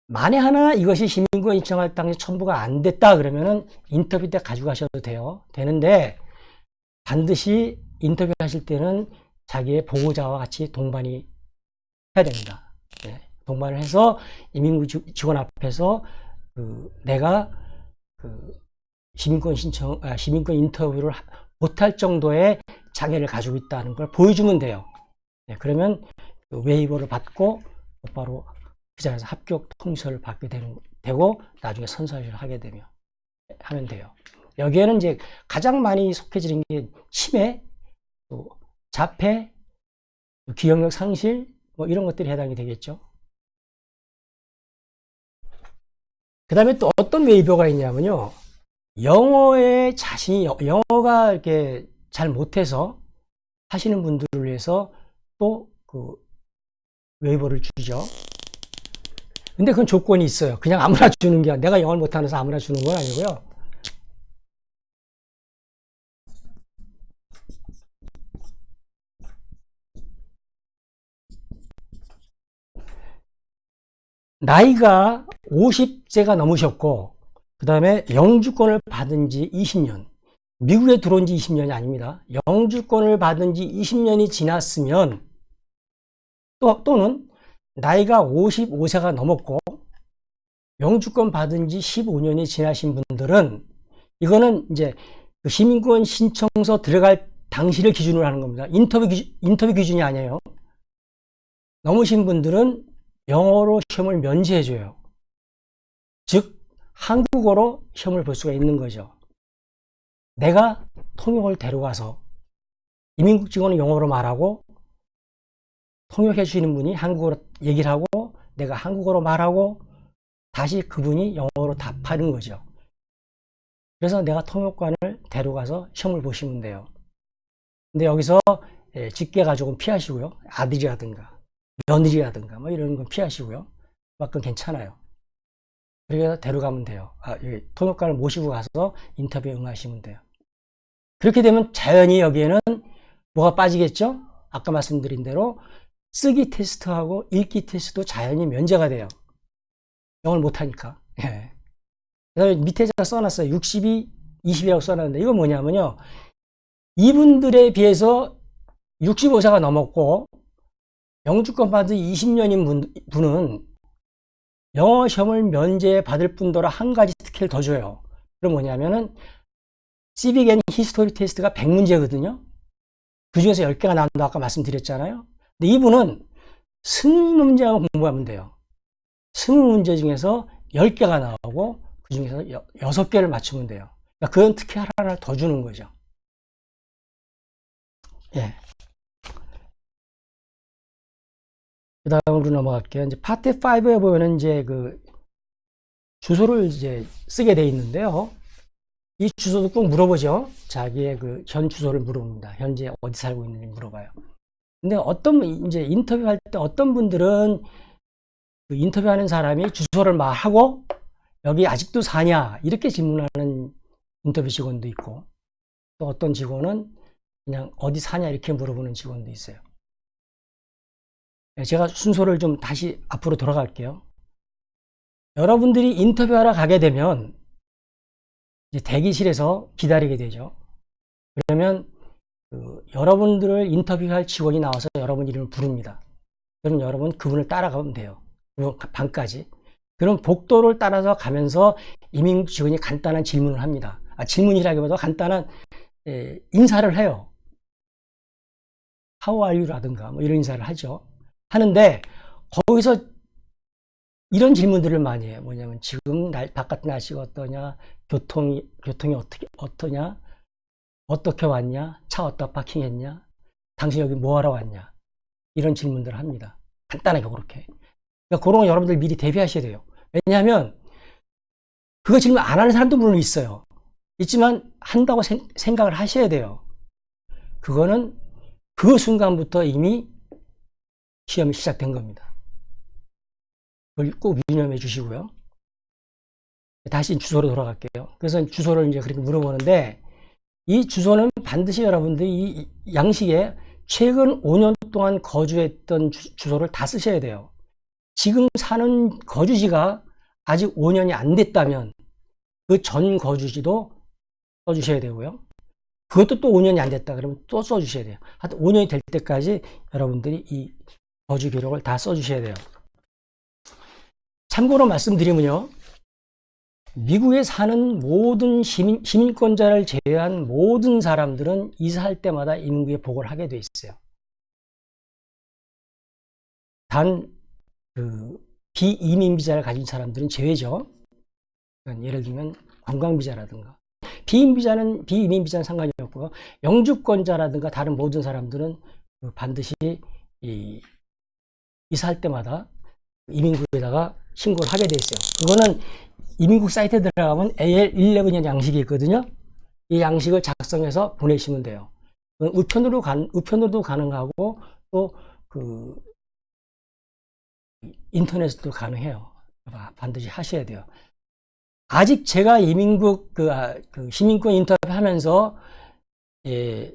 만에 하나 이것이 시민권 신청할 당시 첨부가 안 됐다 그러면은 인터뷰 때 가져가셔도 돼요. 되는데 반드시 인터뷰 하실 때는 자기의 보호자와 같이 동반이 해야 됩니다. 네, 동반을 해서 이민구 직원 앞에서 그 내가 그 시민권 신청, 아, 시민권 인터뷰를 못할 정도의 장애를 가지고 있다는 걸 보여주면 돼요. 네, 그러면 그 웨이버를 받고 곧바로 그 자리에서 합격 통지서를 받게 되는, 되고 나중에 선서를 하게 되면 하면 돼요. 여기에는 이제 가장 많이 속해지는 게 치매, 또 자폐, 기억력 상실 뭐 이런 것들이 해당이 되겠죠. 그 다음에 또 어떤 웨이버가 있냐면요. 영어에 자신이 영어가 이렇게 잘 못해서 하시는 분들을 위해서 또 그 웨이버를 주죠. 근데 그건 조건이 있어요. 그냥 아무나 주는 게 내가 영어를 못하면서 아무나 주는 건 아니고요. 나이가 50세가 넘으셨고 그 다음에 영주권을 받은 지 20년 미국에 들어온 지 20년이 아닙니다. 영주권을 받은 지 20년이 지났으면 또, 또는 나이가 55세가 넘었고 영주권 받은 지 15년이 지나신 분들은 이거는 이제 그 시민권 신청서 들어갈 당시를 기준으로 하는 겁니다. 인터뷰, 기준, 인터뷰 기준이 아니에요. 넘으신 분들은 영어로 시험을 면제해줘요. 즉 한국어로 시험을 볼 수가 있는 거죠. 내가 통역을 데려가서 이민국 직원은 영어로 말하고 통역해 주시는 분이 한국어로 얘기를 하고 내가 한국어로 말하고 다시 그분이 영어로 답하는 거죠. 그래서 내가 통역관을 데려가서 시험을 보시면 돼요. 근데 여기서 예, 직계 가족은 피하시고요. 아들이라든가 며느리라든가 뭐 이런 건 피하시고요. 그건 괜찮아요. 그래서 데려가면 돼요. 아, 통역관을 모시고 가서 인터뷰에 응하시면 돼요. 그렇게 되면 자연히 여기에는 뭐가 빠지겠죠? 아까 말씀드린 대로 쓰기 테스트하고 읽기 테스트도 자연히 면제가 돼요. 영어를 못하니까. 예. 그 다음에 밑에 제가 써놨어요. 62, 20이라고 써놨는데 이거 뭐냐면요. 이분들에 비해서 65세가 넘었고 영주권 받은 20년인 분, 분은 영어 시험을 면제 받을 뿐더러 한 가지 특혜를 더 줘요. 그럼 뭐냐면은 civic and history test가 100문제거든요. 그 중에서 10개가 나온다 아까 말씀드렸잖아요. 근데 이분은 20문제만 공부하면 돼요. 20문제 중에서 10개가 나오고 그 중에서 6개를 맞추면 돼요. 그러니까 그런 특혜 하나를 더 주는 거죠. 예. 그 다음으로 넘어갈게요. 이제 파트 5에 보면은 이제 그 주소를 이제 쓰게 돼 있는데요. 이 주소도 꼭 물어보죠. 자기의 그 현 주소를 물어봅니다. 현재 어디 살고 있는지 물어봐요. 근데 어떤 이제 인터뷰할 때 어떤 분들은 그 인터뷰하는 사람이 주소를 말하고 여기 아직도 사냐 이렇게 질문하는 인터뷰 직원도 있고 또 어떤 직원은 그냥 어디 사냐 이렇게 물어보는 직원도 있어요. 네, 제가 순서를 좀 다시 앞으로 돌아갈게요. 여러분들이 인터뷰하러 가게 되면 대기실에서 기다리게 되죠. 그러면 그 여러분들을 인터뷰할 직원이 나와서 여러분 이름을 부릅니다. 그럼 여러분 그분을 따라가면 돼요. 방까지. 그럼 복도를 따라서 가면서 이민 직원이 간단한 질문을 합니다. 아, 질문이라기보다 간단한 에, 인사를 해요. How are you? 라든가 뭐 이런 인사를 하죠. 하는데 거기서 이런 질문들을 많이 해요. 뭐냐면 지금 날, 바깥 날씨가 어떠냐, 교통이 교통이 어떻게 어떠냐, 어떻게 왔냐, 차 어디다 파킹했냐, 당신 여기 뭐하러 왔냐 이런 질문들을 합니다. 간단하게 그렇게. 그러니까 그런 거 여러분들 미리 대비하셔야 돼요. 왜냐하면 그거 질문 안 하는 사람도 물론 있어요. 있지만 한다고 생, 생각을 하셔야 돼요. 그거는 그 순간부터 이미 시험이 시작된 겁니다. 그걸 꼭 유념해 주시고요. 다시 주소로 돌아갈게요. 그래서 주소를 이제 그렇게 물어보는데 이 주소는 반드시 여러분들이 이 양식에 최근 5년 동안 거주했던 주, 소를 다 쓰셔야 돼요. 지금 사는 거주지가 아직 5년이 안 됐다면 그 전 거주지도 써주셔야 되고요. 그것도 또 5년이 안 됐다 그러면 또 써주셔야 돼요. 하여튼 5년이 될 때까지 여러분들이 이 거주 기록을 다 써주셔야 돼요. 참고로 말씀드리면요. 미국에 사는 모든 시민, 시민권자를 제외한 모든 사람들은 이사할 때마다 이민국에 보고를 하게 돼 있어요. 단, 그, 비이민 비자를 가진 사람들은 제외죠. 그러니까 예를 들면 관광 비자라든가. 비인 비자는, 비이민 비자는 상관이 없고요. 영주권자라든가 다른 모든 사람들은 그 반드시 이, 이사할 때마다 이민국에다가 신고를 하게 돼 있어요. 그거는 이민국 사이트에 들어가면 AL11이라는 양식이 있거든요. 이 양식을 작성해서 보내시면 돼요. 우편으로 간, 우편으로도 가능하고 또 그 인터넷도 가능해요. 반드시 하셔야 돼요. 아직 제가 이민국 그, 아, 그 시민권 인터뷰 하면서 예,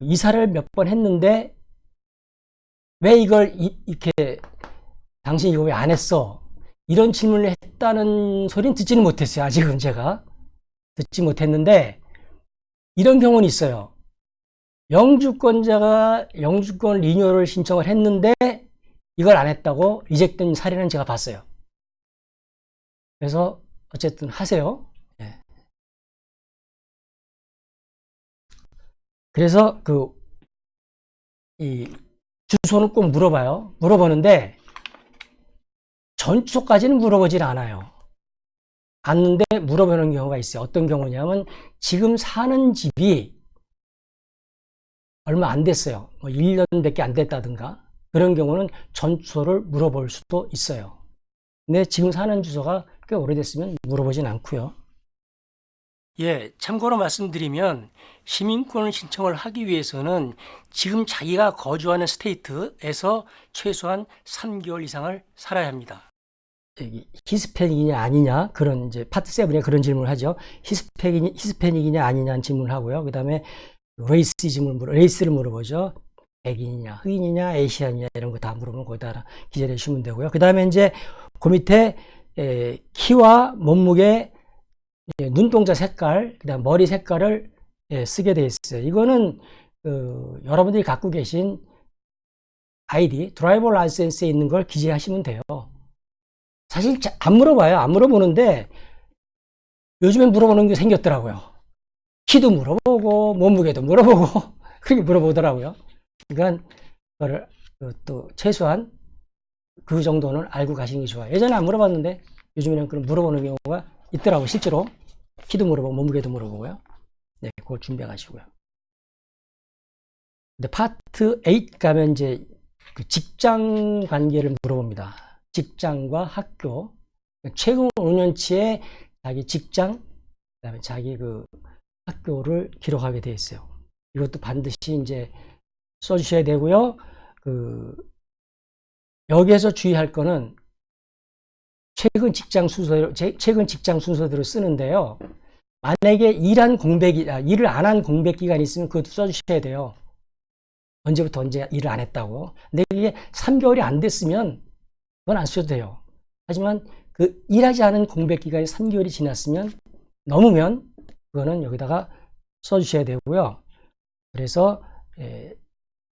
이사를 몇 번 했는데 왜 이걸 이, 이렇게 당신 이거 왜 안 했어? 이런 질문을 했다는 소리는 듣지는 못했어요. 아직은 제가. 듣지 못했는데 이런 경우는 있어요. 영주권자가 영주권 리뉴얼을 신청을 했는데 이걸 안 했다고 리젝된 사례는 제가 봤어요. 그래서 어쨌든 하세요. 네. 그래서 그 이 주소는 꼭 물어봐요. 물어보는데 전주소까지는 물어보질 않아요. 갔는데 물어보는 경우가 있어요. 어떤 경우냐면 지금 사는 집이 얼마 안 됐어요. 뭐 1년밖에 안 됐다든가 그런 경우는 전주소를 물어볼 수도 있어요. 근데 지금 사는 주소가 꽤 오래됐으면 물어보진 않고요. 예, 참고로 말씀드리면 시민권을 신청을 하기 위해서는 지금 자기가 거주하는 state에서 최소한 3개월 이상을 살아야 합니다. 히스패닉이냐 아니냐 그런 이제 파트 7에 그런 질문을 하죠. 히스패닉, 히스패닉이냐 아니냐는 질문을 하고요. 그 다음에 racism을 물어, race를 물어보죠. 백인이냐, 흑인이냐, Asian이냐 이런 거 다 물으면 거기다 기재해 주시면 되고요. 그 다음에 이제 그 밑에 에, 키와 몸무게, 예, 눈동자 색깔, 그다음 머리 색깔을 예, 쓰게 돼 있어요. 이거는 그, 여러분들이 갖고 계신 아이디, 드라이버 라이센스에 있는 걸 기재하시면 돼요. 사실 안 물어봐요. 안 물어보는데 요즘엔 물어보는 게 생겼더라고요. 키도 물어보고 몸무게도 물어보고 그렇게 물어보더라고요. 그러니까 그거를 또 최소한 그 정도는 알고 가시는 게 좋아요. 예전에 안 물어봤는데 요즘에는 그런 물어보는 경우가 있더라고요. 실제로 키도 물어보고 몸무게도 물어보고요. 네, 그걸 준비해 가시고요. 근데 파트 8 가면 이제 그 직장 관계를 물어봅니다. 직장과 학교 최근 5년치의 자기 직장 그다음에 자기 그 학교를 기록하게 되어 있어요. 이것도 반드시 이제 써주셔야 되고요. 그 여기에서 주의할 거는 최근 직장 순서대로 최근 직장 순서대로 쓰는데요. 만약에 일한 공백이 아, 일을 안 한 공백 기간이 있으면 그것도 써주셔야 돼요. 언제부터 언제 일을 안 했다고. 근데 이게 3개월이 안 됐으면 그건 안 쓰셔도 돼요. 하지만 그 일하지 않은 공백 기간이 3개월이 지났으면 넘으면 그거는 여기다가 써주셔야 되고요. 그래서 예,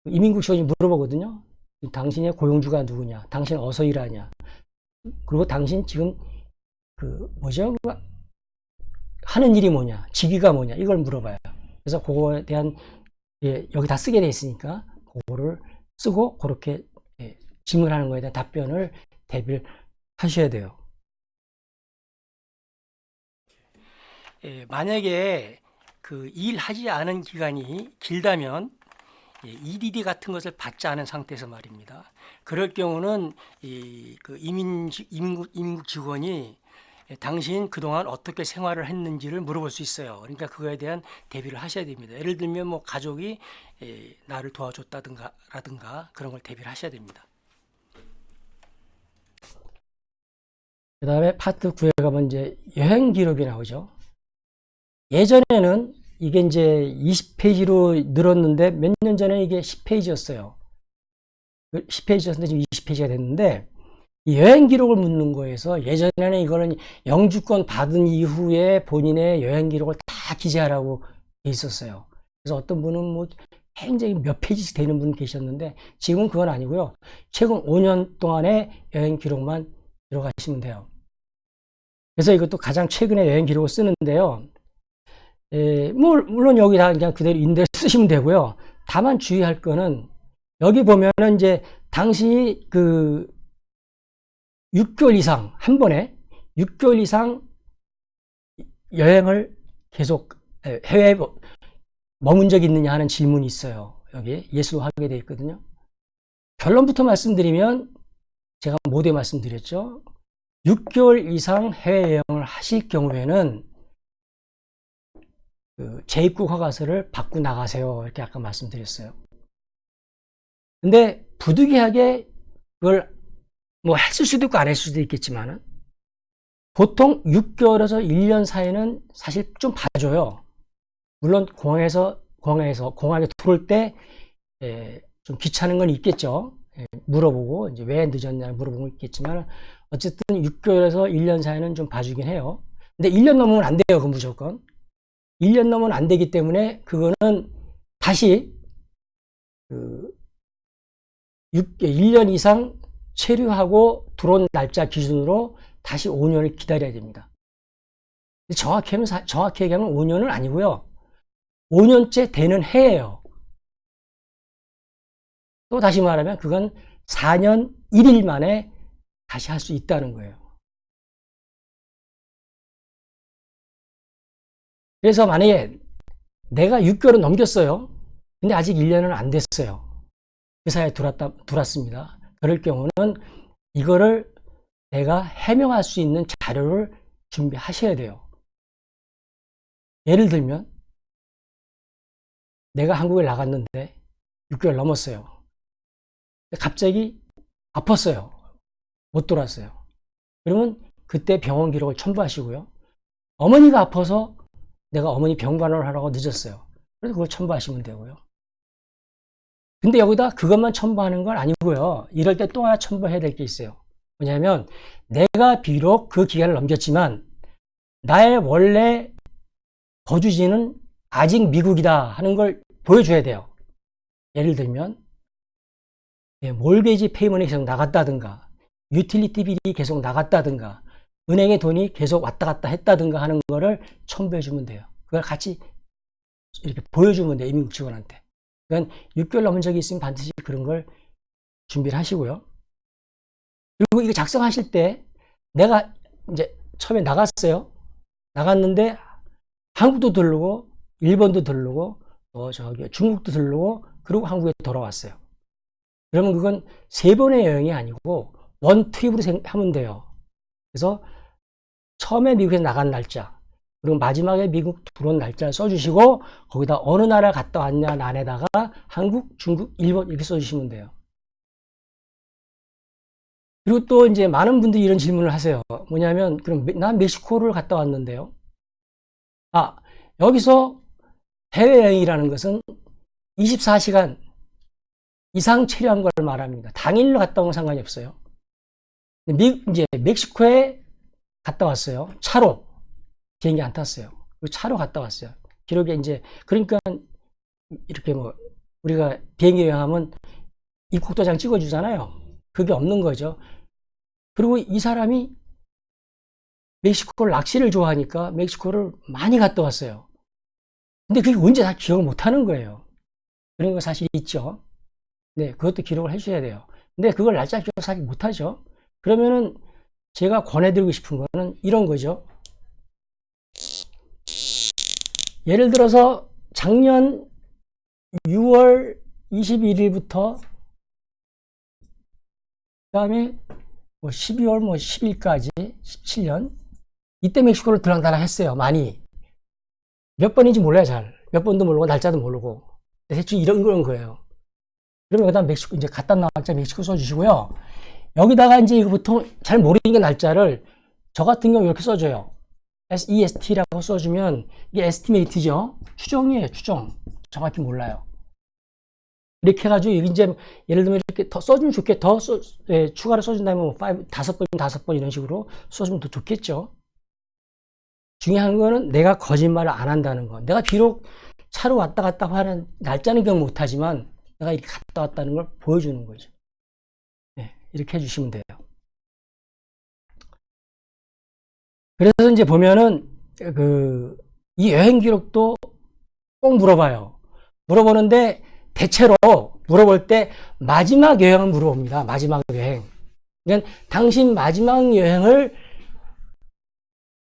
이민국 시원이 물어보거든요. 당신의 고용주가 누구냐? 당신 어서 일하냐? 그리고 당신 지금 그 뭐죠? 그 하는 일이 뭐냐? 직위가 뭐냐? 이걸 물어봐요. 그래서 그거에 대한 예, 여기 다 쓰게 돼 있으니까 그거를 쓰고 그렇게 질문하는 거에 대한 답변을 대비를 하셔야 돼요. 예, 만약에 그 일하지 않은 기간이 길다면 예, EDD 같은 것을 받지 않은 상태에서 말입니다. 그럴 경우는 이, 그 이민, 이민국, 이민국 직원이 당신 그동안 어떻게 생활을 했는지를 물어볼 수 있어요. 그러니까 그거에 대한 대비를 하셔야 됩니다. 예를 들면 뭐 가족이 예, 나를 도와줬다든가 라든가 그런 걸 대비를 하셔야 됩니다. 그 다음에 파트 9에 가면 이제 여행 기록이 나오죠. 예전에는 이게 이제 20페이지로 늘었는데 몇 년 전에 이게 10페이지였어요. 10페이지였는데 지금 20페이지가 됐는데 이 여행 기록을 묻는 거에서 예전에는 이거는 영주권 받은 이후에 본인의 여행 기록을 다 기재하라고 돼 있었어요. 그래서 어떤 분은 뭐 굉장히 몇 페이지씩 되는 분 계셨는데 지금은 그건 아니고요. 최근 5년 동안의 여행 기록만 들어가시면 돼요. 그래서 이것도 가장 최근에 여행 기록을 쓰는데요. 에, 뭐, 물론 여기 다 그냥 그대로 인대 쓰시면 되고요. 다만 주의할 거는 여기 보면은 이제 당신이 그 6개월 이상 한 번에 6개월 이상 여행을 계속 해외에 머문 적이 있느냐 하는 질문이 있어요. 여기 예수로 하게 되어 있거든요. 결론부터 말씀드리면 제가 모두에 말씀드렸죠. 6개월 이상 해외 여행을 하실 경우에는 그 재입국 허가서를 받고 나가세요. 이렇게 아까 말씀드렸어요. 근데 부득이하게 그걸 뭐 했을 수도 있고 안 했을 수도 있겠지만 보통 6개월에서 1년 사이는 사실 좀 봐줘요. 물론 공항에서 공항에서 공항에 들어올 때좀 예, 귀찮은 건 있겠죠. 예, 물어보고 이제 왜 늦었냐 물어보고 있겠지만 어쨌든 6개월에서 1년 사이는 좀 봐주긴 해요. 근데 1년 넘으면 안 돼요. 그 무조건. 1년 넘으면 안 되기 때문에 그거는 다시 그 6, 1년 이상 체류하고 들어온 날짜 기준으로 다시 5년을 기다려야 됩니다. 정확히 정확히 얘기하면 5년은 아니고요. 5년째 되는 해예요. 또 다시 말하면 그건 4년 1일 만에 다시 할 수 있다는 거예요. 그래서 만약에 내가 6개월은 넘겼어요. 근데 아직 1년은 안 됐어요. 회사에 들어왔다, 들어왔습니다. 그럴 경우는 이거를 내가 해명할 수 있는 자료를 준비하셔야 돼요. 예를 들면 내가 한국에 나갔는데 6개월 넘었어요. 갑자기 아팠어요. 못 돌았어요. 그러면 그때 병원 기록을 첨부하시고요. 어머니가 아파서 내가 어머니 병관을 하라고 늦었어요. 그래서 그걸 첨부하시면 되고요. 근데 여기다 그것만 첨부하는 건 아니고요. 이럴 때 또 하나 첨부해야 될 게 있어요. 뭐냐면 내가 비록 그 기간을 넘겼지만 나의 원래 거주지는 아직 미국이다 하는 걸 보여줘야 돼요. 예를 들면 mortgage payment이 계속 나갔다든가 utility bill이 계속 나갔다든가 은행에 돈이 계속 왔다 갔다 했다든가 하는 거를 첨부해 주면 돼요. 그걸 같이 이렇게 보여주면 돼요. 이민국 직원한테. 그러니까 6개월 넘은 적이 있으면 반드시 그런 걸 준비를 하시고요. 그리고 이거 작성하실 때 내가 이제 처음에 나갔어요. 나갔는데 한국도 들르고 일본도 들르고 어 저기 중국도 들르고 그리고 한국에 돌아왔어요. 그러면 그건 세 번의 여행이 아니고 원 트립으로 하면 돼요. 그래서 처음에 미국에 나간 날짜 그리고 마지막에 미국 들어온 날짜를 써주시고 거기다 어느 나라 갔다 왔냐 안에다가 한국, 중국, 일본 이렇게 써주시면 돼요. 그리고 또 이제 많은 분들이 이런 질문을 하세요. 뭐냐면 그럼 난 멕시코를 갔다 왔는데요. 아 여기서 해외여행이라는 것은 24시간 이상 체류한 걸 말합니다. 당일로 갔다 오면 상관이 없어요. 미, 이제 멕시코에 갔다 왔어요. 차로. 비행기 안 탔어요. 차로 갔다 왔어요. 기록에 이제, 그러니까 이렇게 뭐, 우리가 비행기 여행하면 입국 도장 찍어주잖아요. 그게 없는 거죠. 그리고 이 사람이 멕시코를 낚시를 좋아하니까 멕시코를 많이 갔다 왔어요. 근데 그게 언제 다 기억을 못 하는 거예요. 그런 거 사실 있죠. 네, 그것도 기록을 해주셔야 돼요. 근데 그걸 날짜 기록 사실 못 하죠. 그러면은 제가 권해드리고 싶은 거는 이런 거죠. 예를 들어서 작년 6월 21일부터 그 다음에 뭐 12월 뭐 10일까지 17년 이때 멕시코를 들락달락 했어요. 많이. 몇 번인지 몰라요, 잘. 몇 번도 모르고 날짜도 모르고. 대충 이런 그런 거예요. 그러면 여기다 멕시코 이제 갖다 날짜 멕시코 써주시고요. 여기다가 이제 이거 보통 잘 모르는 날짜를 저 같은 경우 이렇게 써줘요. SEST라고 써주면 이게 에스티메이트죠. 추정이에요, 추정. 정확히 몰라요. 이렇게 해가지고 이제 예를 들면 이렇게 더 써주면 좋게 더 써, 예, 추가로 써준다면 뭐 5, 다섯 번 다섯 번 이런 식으로 써주면 더 좋겠죠. 중요한 거는 내가 거짓말을 안 한다는 거. 내가 비록 차로 왔다 갔다 하는 날짜는 기억 못하지만 내가 이렇게 갔다 왔다는 걸 보여주는 거죠. 네, 이렇게 해주시면 돼요. 그래서 이제 보면은 그 이 여행 기록도 꼭 물어봐요. 물어보는데 대체로 물어볼 때 마지막 여행을 물어봅니다. 마지막 여행. 그러니까 당신 마지막 여행을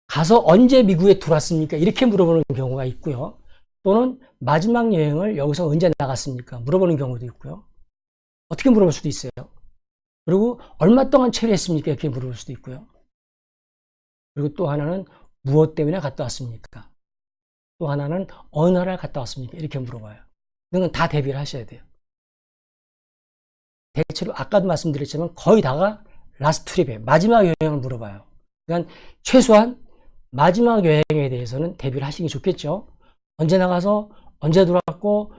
가서 언제 미국에 들어왔습니까? 이렇게 물어보는 경우가 있고요. 또는 마지막 여행을 여기서 언제 나갔습니까? 물어보는 경우도 있고요. 어떻게 물어볼 수도 있어요. 그리고 얼마 동안 체류했습니까? 이렇게 물어볼 수도 있고요. 그리고 또 하나는 무엇 때문에 갔다 왔습니까? 또 하나는 어느 나라를 갔다 왔습니까? 이렇게 물어봐요. 이건 다 대비를 하셔야 돼요. 대체로 아까도 말씀드렸지만 거의 다가 last trip에 마지막 여행을 물어봐요. 그러니까 최소한 마지막 여행에 대해서는 대비를 하시는 게 좋겠죠. 언제 나가서 언제 들어왔고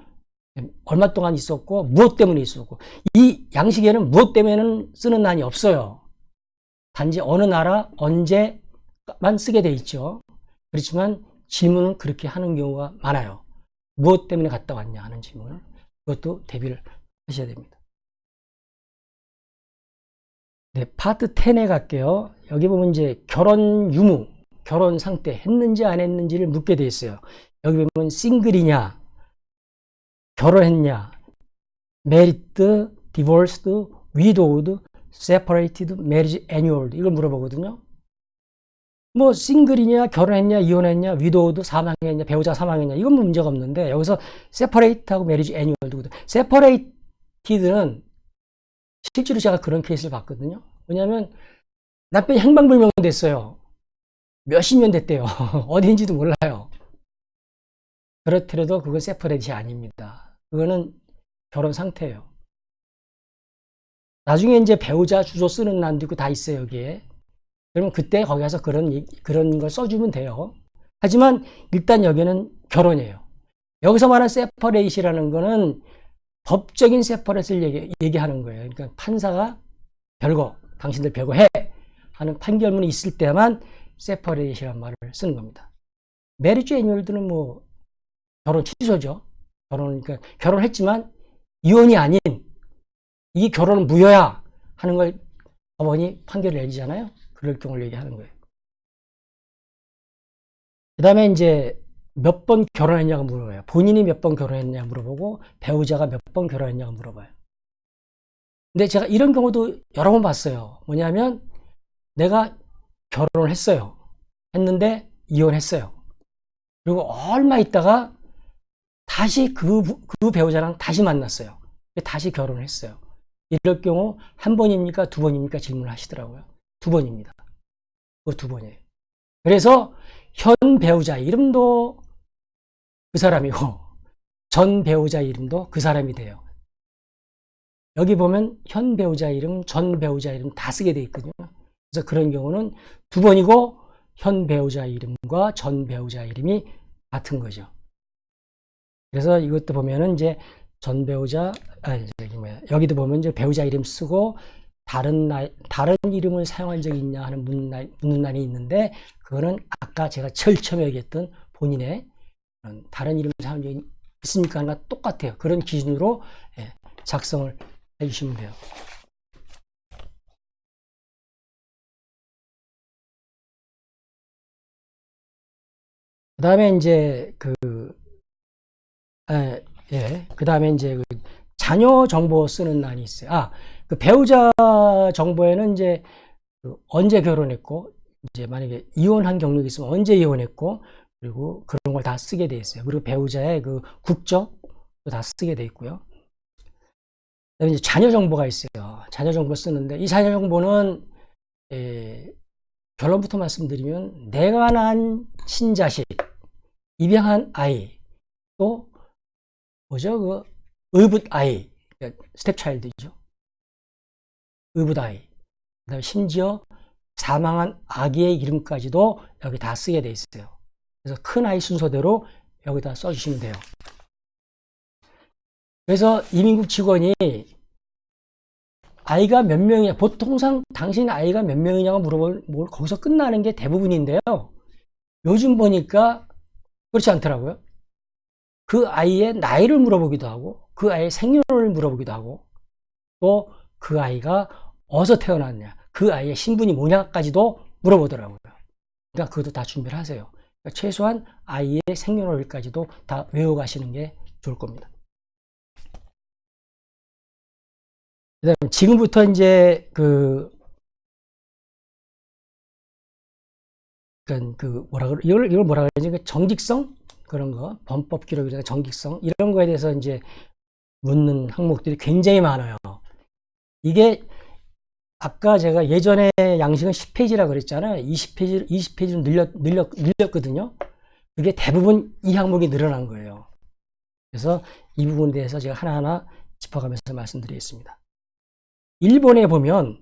얼마 동안 있었고 무엇 때문에 있었고 이 양식에는 무엇 때문에는 쓰는 난이 없어요. 단지 어느 나라 언제만 쓰게 돼 있죠. 그렇지만 질문을 그렇게 하는 경우가 많아요. 무엇 때문에 갔다 왔냐 하는 질문을 그것도 대비를 하셔야 됩니다. 네, 파트 10에 갈게요. 여기 보면 이제 결혼 유무, 결혼 상태 했는지 안 했는지를 묻게 돼 있어요. 여기 보면 싱글이냐, 결혼했냐, married, divorced, widowed, separated, marriage annulled 이걸 물어보거든요. 뭐 싱글이냐 결혼했냐 이혼했냐 widowed 사망했냐 배우자 사망했냐 이건 문제가 없는데 여기서 separate하고 marriage annulled separated는 실제로 제가 그런 케이스를 봤거든요 왜냐하면 남편이 행방불명 됐어요 몇십 년 됐대요 어디인지도 몰라요 그렇더라도 그건 세퍼레이트이 아닙니다 그거는 결혼 상태예요 나중에 이제 배우자 주소 쓰는 난도 있고 다 있어요 여기에 그러면 그때 거기 가서 그런, 그런 걸 써주면 돼요. 하지만 일단 여기는 결혼이에요. 여기서 말하는 세퍼레이시라는 거는 법적인 separate를 얘기, 얘기하는 거예요. 그러니까 판사가 별거, 당신들 별거 해! 하는 판결문이 있을 때만 separate이라는 말을 쓰는 겁니다. marriage annulled는 뭐 결혼 취소죠. 결혼, 그러니까 결혼했지만 이혼이 아닌 이 결혼은 무효야 하는 걸 법원이 판결을 내리잖아요. 그럴 경우를 얘기하는 거예요. 그 다음에 이제 몇 번 결혼했냐고 물어봐요. 본인이 몇 번 결혼했냐 물어보고 배우자가 몇 번 결혼했냐고 물어봐요. 근데 제가 이런 경우도 여러 번 봤어요. 뭐냐면 내가 결혼을 했어요. 했는데 이혼했어요. 그리고 얼마 있다가 다시 그, 그 배우자랑 다시 만났어요. 다시 결혼을 했어요. 이럴 경우 한 번입니까? 두 번입니까? 질문을 하시더라고요. 두 번입니다. 그 두 번이에요. 그래서 현 배우자 이름도 그 사람이고 전 배우자 이름도 그 사람이 돼요. 여기 보면 현 배우자 이름, 전 배우자 이름 다 쓰게 돼 있거든요. 그래서 그런 경우는 두 번이고 현 배우자 이름과 전 배우자 이름이 같은 거죠. 그래서 이것도 보면은 이제 전 배우자, 아니, 저기 뭐야, 여기도 보면 이제 배우자 이름 쓰고 다른 나 다른 이름을 사용한 적이 있냐 하는 묻는 날이 있는데 그거는 아까 제가 제일 처음에 얘기했던 본인의 다른 이름을 사용한 적이 있습니까? 하나 똑같아요. 그런 기준으로 예, 작성을 해주시면 돼요. 그 다음에 이제 그, 예, 예. 그 다음에 이제 그 자녀 정보 쓰는 난이 있어요. 아, 그 배우자 정보에는 이제 그 언제 결혼했고 이제 만약에 이혼한 경력이 있으면 언제 이혼했고 그리고 그런 걸 다 쓰게 돼 있어요. 그리고 배우자의 그 국적도 다 쓰게 돼 있고요. 이제 자녀 정보가 있어요. 자녀 정보 쓰는데 이 자녀 정보는 에, 결론부터 말씀드리면 내가 낳은 친자식, 입양한 아이, 또 뭐죠? 그 의붓 아이, 그러니까 step child죠. 의붓 아이 그 다음에 심지어 사망한 아기의 이름까지도 여기 다 쓰게 돼 있어요. 그래서 큰 아이 순서대로 여기다 써주시면 돼요. 그래서 이민국 직원이 아이가 몇 명이냐, 보통상 당신 아이가 몇 명이냐고 물어보면 뭐 거기서 끝나는 게 대부분인데요. 요즘 보니까 그렇지 않더라고요. 그 아이의 나이를 물어보기도 하고, 그 아이의 생년월일 물어보기도 하고, 또 그 아이가 어디서 태어났냐, 그 아이의 신분이 뭐냐까지도 물어보더라고요. 그러니까 그것도 다 준비를 하세요. 그러니까 최소한 아이의 생년월일까지도 다 외워가시는 게 좋을 겁니다. 그다음 지금부터 이제 그, 그러니까 그 뭐라 그러 이걸 이걸 뭐라 그러지? 그 정직성 그런 거, 범법 기록이나 정직성 이런 거에 대해서 이제 묻는 항목들이 굉장히 많아요. 이게 아까 제가 예전에 양식은 10페이지라 그랬잖아요. 20페이지 20페이지로 늘렸 늘렸 늘렸거든요. 그게 대부분 이 항목이 늘어난 거예요. 그래서 이 부분에 대해서 제가 하나하나 짚어가면서 말씀드리겠습니다. 일본에 보면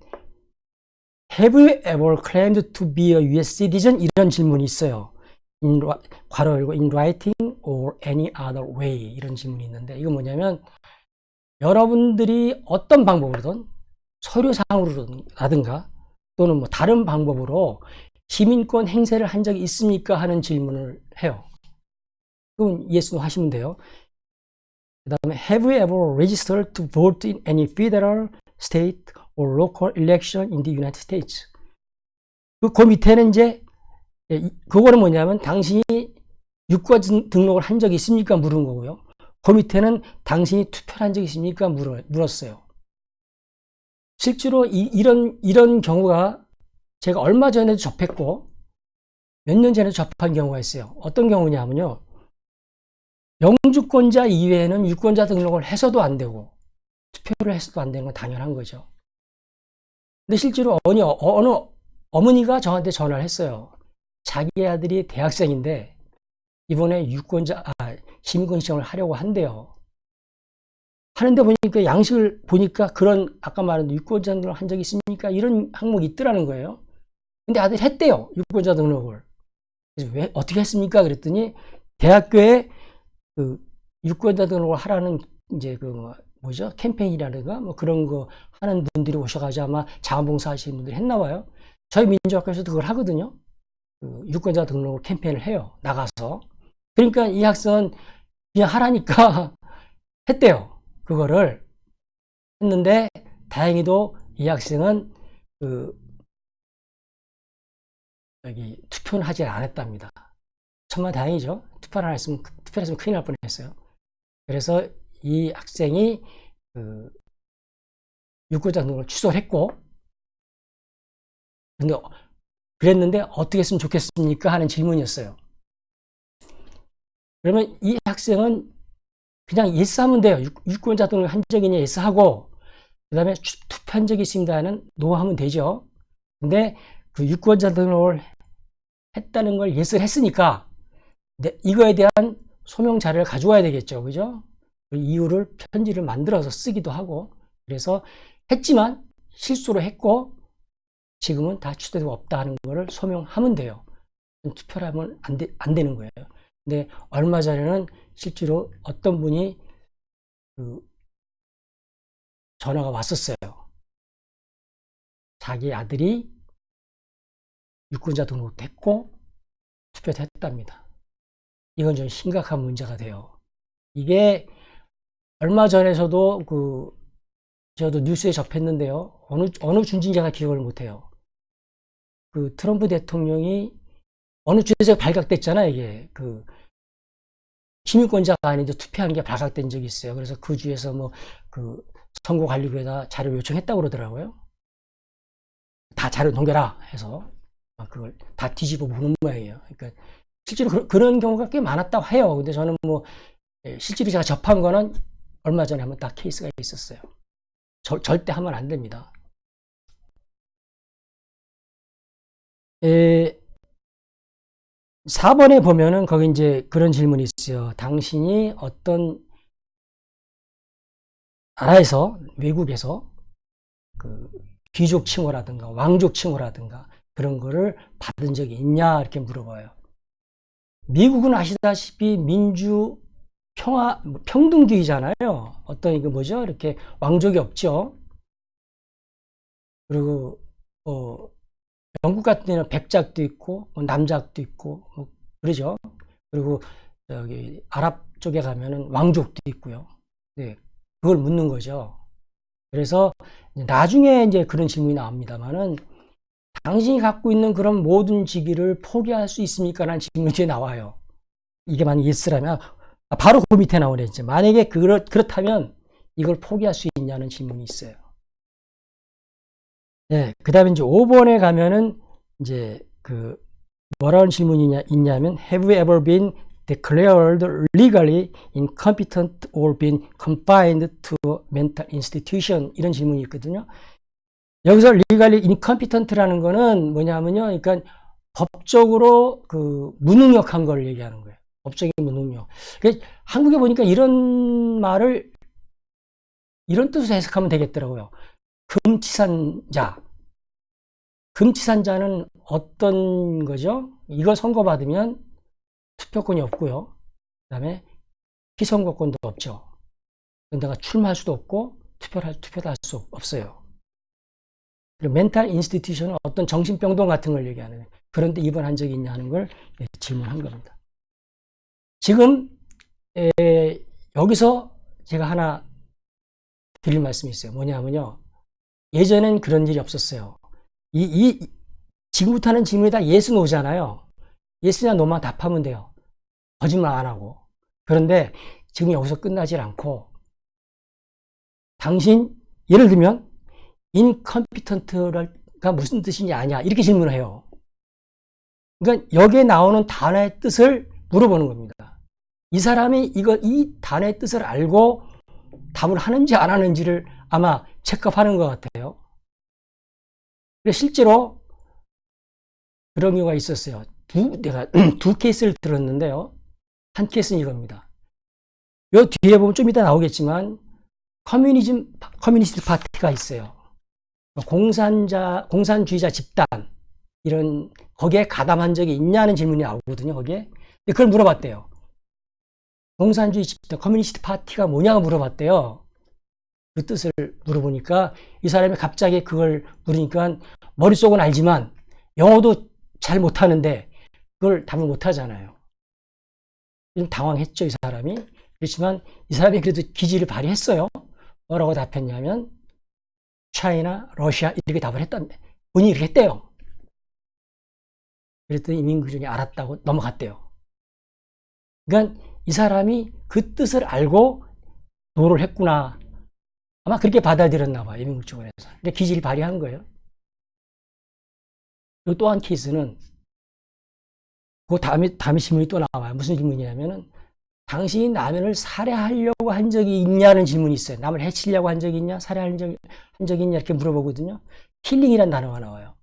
Have you ever claimed to be a US citizen? 이런 질문이 있어요. In, 괄호 열고 in writing or any other way 이런 질문이 있는데 이건 뭐냐면 여러분들이 어떤 방법으로든 서류상으로라든가 또는 뭐 다른 방법으로 시민권 행세를 한 적이 있습니까? 하는 질문을 해요. 그럼 yes, no 하시면 돼요. 그 다음에 Have you ever registered to vote in any federal, state, or local election in the United States? 그, 그 밑에는 이제 그거는 뭐냐면 당신이 유권 등록을 한 적이 있습니까? 물은 거고요. 그 밑에는 당신이 투표를 한 적이 있습니까? 물었어요. 실제로 이, 런 이런 경우가 제가 얼마 전에도 접했고 몇 년 전에 접한 경우가 있어요. 어떤 경우냐면요. 영주권자 이외에는 유권자 등록을 해서도 안 되고 투표를 해서도 안 되는 건 당연한 거죠. 근데 실제로 어느, 어느 어머니가 저한테 전화를 했어요. 자기 아들이 대학생인데 이번에 유권자 아, 시민권 시험을 하려고 한대요. 하는데 보니까 양식을 보니까 그런 아까 말한 유권자 등록을 한 적이 있습니까? 이런 항목이 있더라는 거예요. 근데 아들이 했대요. 유권자 등록을. 그래서 왜 어떻게 했습니까? 그랬더니 대학교에 그 유권자 등록을 하라는 이제 그 뭐, 뭐죠 캠페인이라든가 뭐 그런 거 하는 분들이 오셔가지고 아마 자원봉사 하시는 분들이 했나 봐요. 저희 민주학교에서도 그걸 하거든요. 그 유권자 등록 캠페인을 해요. 나가서. 그러니까 이 학생은 그냥 하라니까 했대요. 그거를 했는데 다행히도 이 학생은 그 여기 투표는 하지 않았답니다. 정말 다행이죠. 투표를 안 했으면 투표를 했으면 큰일 날 뻔했어요. 그래서 이 학생이 그 유권자 등록을 취소를 했고 근데 그랬는데 어떻게 했으면 좋겠습니까? 하는 질문이었어요. 그러면 이 학생은 그냥 yes하면 돼요. 유권자 등록 한 적이냐 yes하고 그 다음에 투표한 적이 있습니다는 노하면 되죠. 근데 그 유권자 등록을 했다는 걸 예스를 했으니까 이거에 대한 소명 자료를 가져와야 되겠죠. 그죠? 그 이유를 편지를 만들어서 쓰기도 하고 그래서 했지만 실수로 했고 지금은 다 취소되고 없다는 거를 소명하면 돼요. 투표를 하면 안, 되, 안 되는 거예요. 근데 얼마 전에는 실제로 어떤 분이 그 전화가 왔었어요. 자기 아들이 유권자 등록됐고 투표도 했답니다. 이건 좀 심각한 문제가 돼요. 이게 얼마 전에서도 그 저도 뉴스에 접했는데요. 어느 어느 중진자가 기억을 못해요. 그 트럼프 대통령이 어느 주에서 발각됐잖아요. 이게 그 시민권자가 아닌데 투표한 게 발각된 적이 있어요. 그래서 그 주에서 뭐 그 선거관리부에다 자료 요청했다고 그러더라고요. 다 자료 넘겨라 해서 그걸 다 뒤집어 보는 모양이에요. 그러니까 실제로 그, 런 경우가 꽤 많았다고 해요. 근데 저는 뭐 예, 실제로 제가 접한 거는 얼마 전에 한번 딱 케이스가 있었어요. 저, 절대 하면 안 됩니다. 에, 4번에 보면은 거기 이제 그런 질문이 있어요. 당신이 어떤 나라에서 외국에서 그 귀족 칭호라든가 왕족 칭호라든가 그런 거를 받은 적이 있냐 이렇게 물어봐요. 미국은 아시다시피 민주 평화, 뭐 평등주의잖아요. 어떤 이거 뭐죠? 이렇게 왕족이 없죠. 그리고, 어, 영국 같은 데는 백작도 있고, 뭐 남작도 있고, 뭐, 그러죠. 그리고, 저기, 아랍 쪽에 가면은 왕족도 있고요. 네. 그걸 묻는 거죠. 그래서, 나중에 이제 그런 질문이 나옵니다만은, 당신이 갖고 있는 그런 모든 직위를 포기할 수 있습니까? 라는 질문이 나와요. 이게 만약 예스라면, 아, 바로 그 밑에 나오네. 이제. 만약에 그렇, 그렇다면 이걸 포기할 수 있냐는 질문이 있어요. 네. 그 다음에 이제 5번에 가면은 이제 그 뭐라는 질문이 있냐면 Have you ever been declared legally incompetent or been confined to mental institution? 이런 질문이 있거든요. 여기서 legally incompetent라는 거는 뭐냐면요. 그러니까 법적으로 그 무능력한 걸 얘기하는 거예요. 법적인 무능력. 그러니까 한국에 보니까 이런 말을 이런 뜻으로 해석하면 되겠더라고요. 금치산자. 금치산자는 어떤 거죠? 이걸 선고받으면 투표권이 없고요. 그 다음에 피선거권도 없죠. 내가 출마할 수도 없고 투표를 할, 투표도 할 수 없어요. 그리고 멘탈 인스티튜션은 어떤 정신병동 같은 걸 얘기하는 그런데 입원한 적이 있냐 하는 걸 질문한 겁니다. 지금 에, 여기서 제가 하나 드릴 말씀이 있어요. 뭐냐면요. 예전엔 그런 일이 없었어요. 이, 이 지금부터 하는 질문이 다 yes no잖아요. yes냐 no만 답하면 돼요. 거짓말 안 하고. 그런데 지금 여기서 끝나질 않고 당신 예를 들면 incompetent가 무슨 뜻이냐 아냐 이렇게 질문을 해요. 그러니까 여기에 나오는 단어의 뜻을 물어보는 겁니다. 이 사람이 이거 이 단어의 뜻을 알고 답을 하는지 안 하는지를 아마 체크하는 것 같아요. 실제로 그런 경우가 있었어요. 두, 내가 두 케이스를 들었는데요. 한 케이스는 이겁니다. 요 뒤에 보면 좀 이따 나오겠지만 communism, communist party가 있어요. 공산자, 공산주의자 집단, 이런, 거기에 가담한 적이 있냐는 질문이 나오거든요, 거기에. 그걸 물어봤대요. 공산주의 집단, communist party가 뭐냐고 물어봤대요. 그 뜻을 물어보니까 이 사람이 갑자기 그걸 물으니까 머릿속은 알지만 영어도 잘 못하는데 그걸 답을 못하잖아요. 좀 당황했죠, 이 사람이. 그렇지만 이 사람이 그래도 기지를 발휘했어요. 뭐라고 답했냐면 차이나, 러시아 이렇게 답을 했던데 본인이 이렇게 했대요. 그랬더니 이민구중이 알았다고 넘어갔대요. 그러니까 이 사람이 그 뜻을 알고 도를 했구나. 아마 그렇게 받아들였나 봐요. 이민국 쪽에서. 근데 기질을 발휘한 거예요. 또한 케이스는 그 다음에, 다음에 질문이 또 나와요. 무슨 질문이냐면은 당신이 남을 살해하려고 한 적이 있냐는 질문이 있어요. 남을 해치려고 한 적이 있냐? 살해한 적, 한 적이 있냐? 이렇게 물어보거든요. killing이란 단어가 나와요.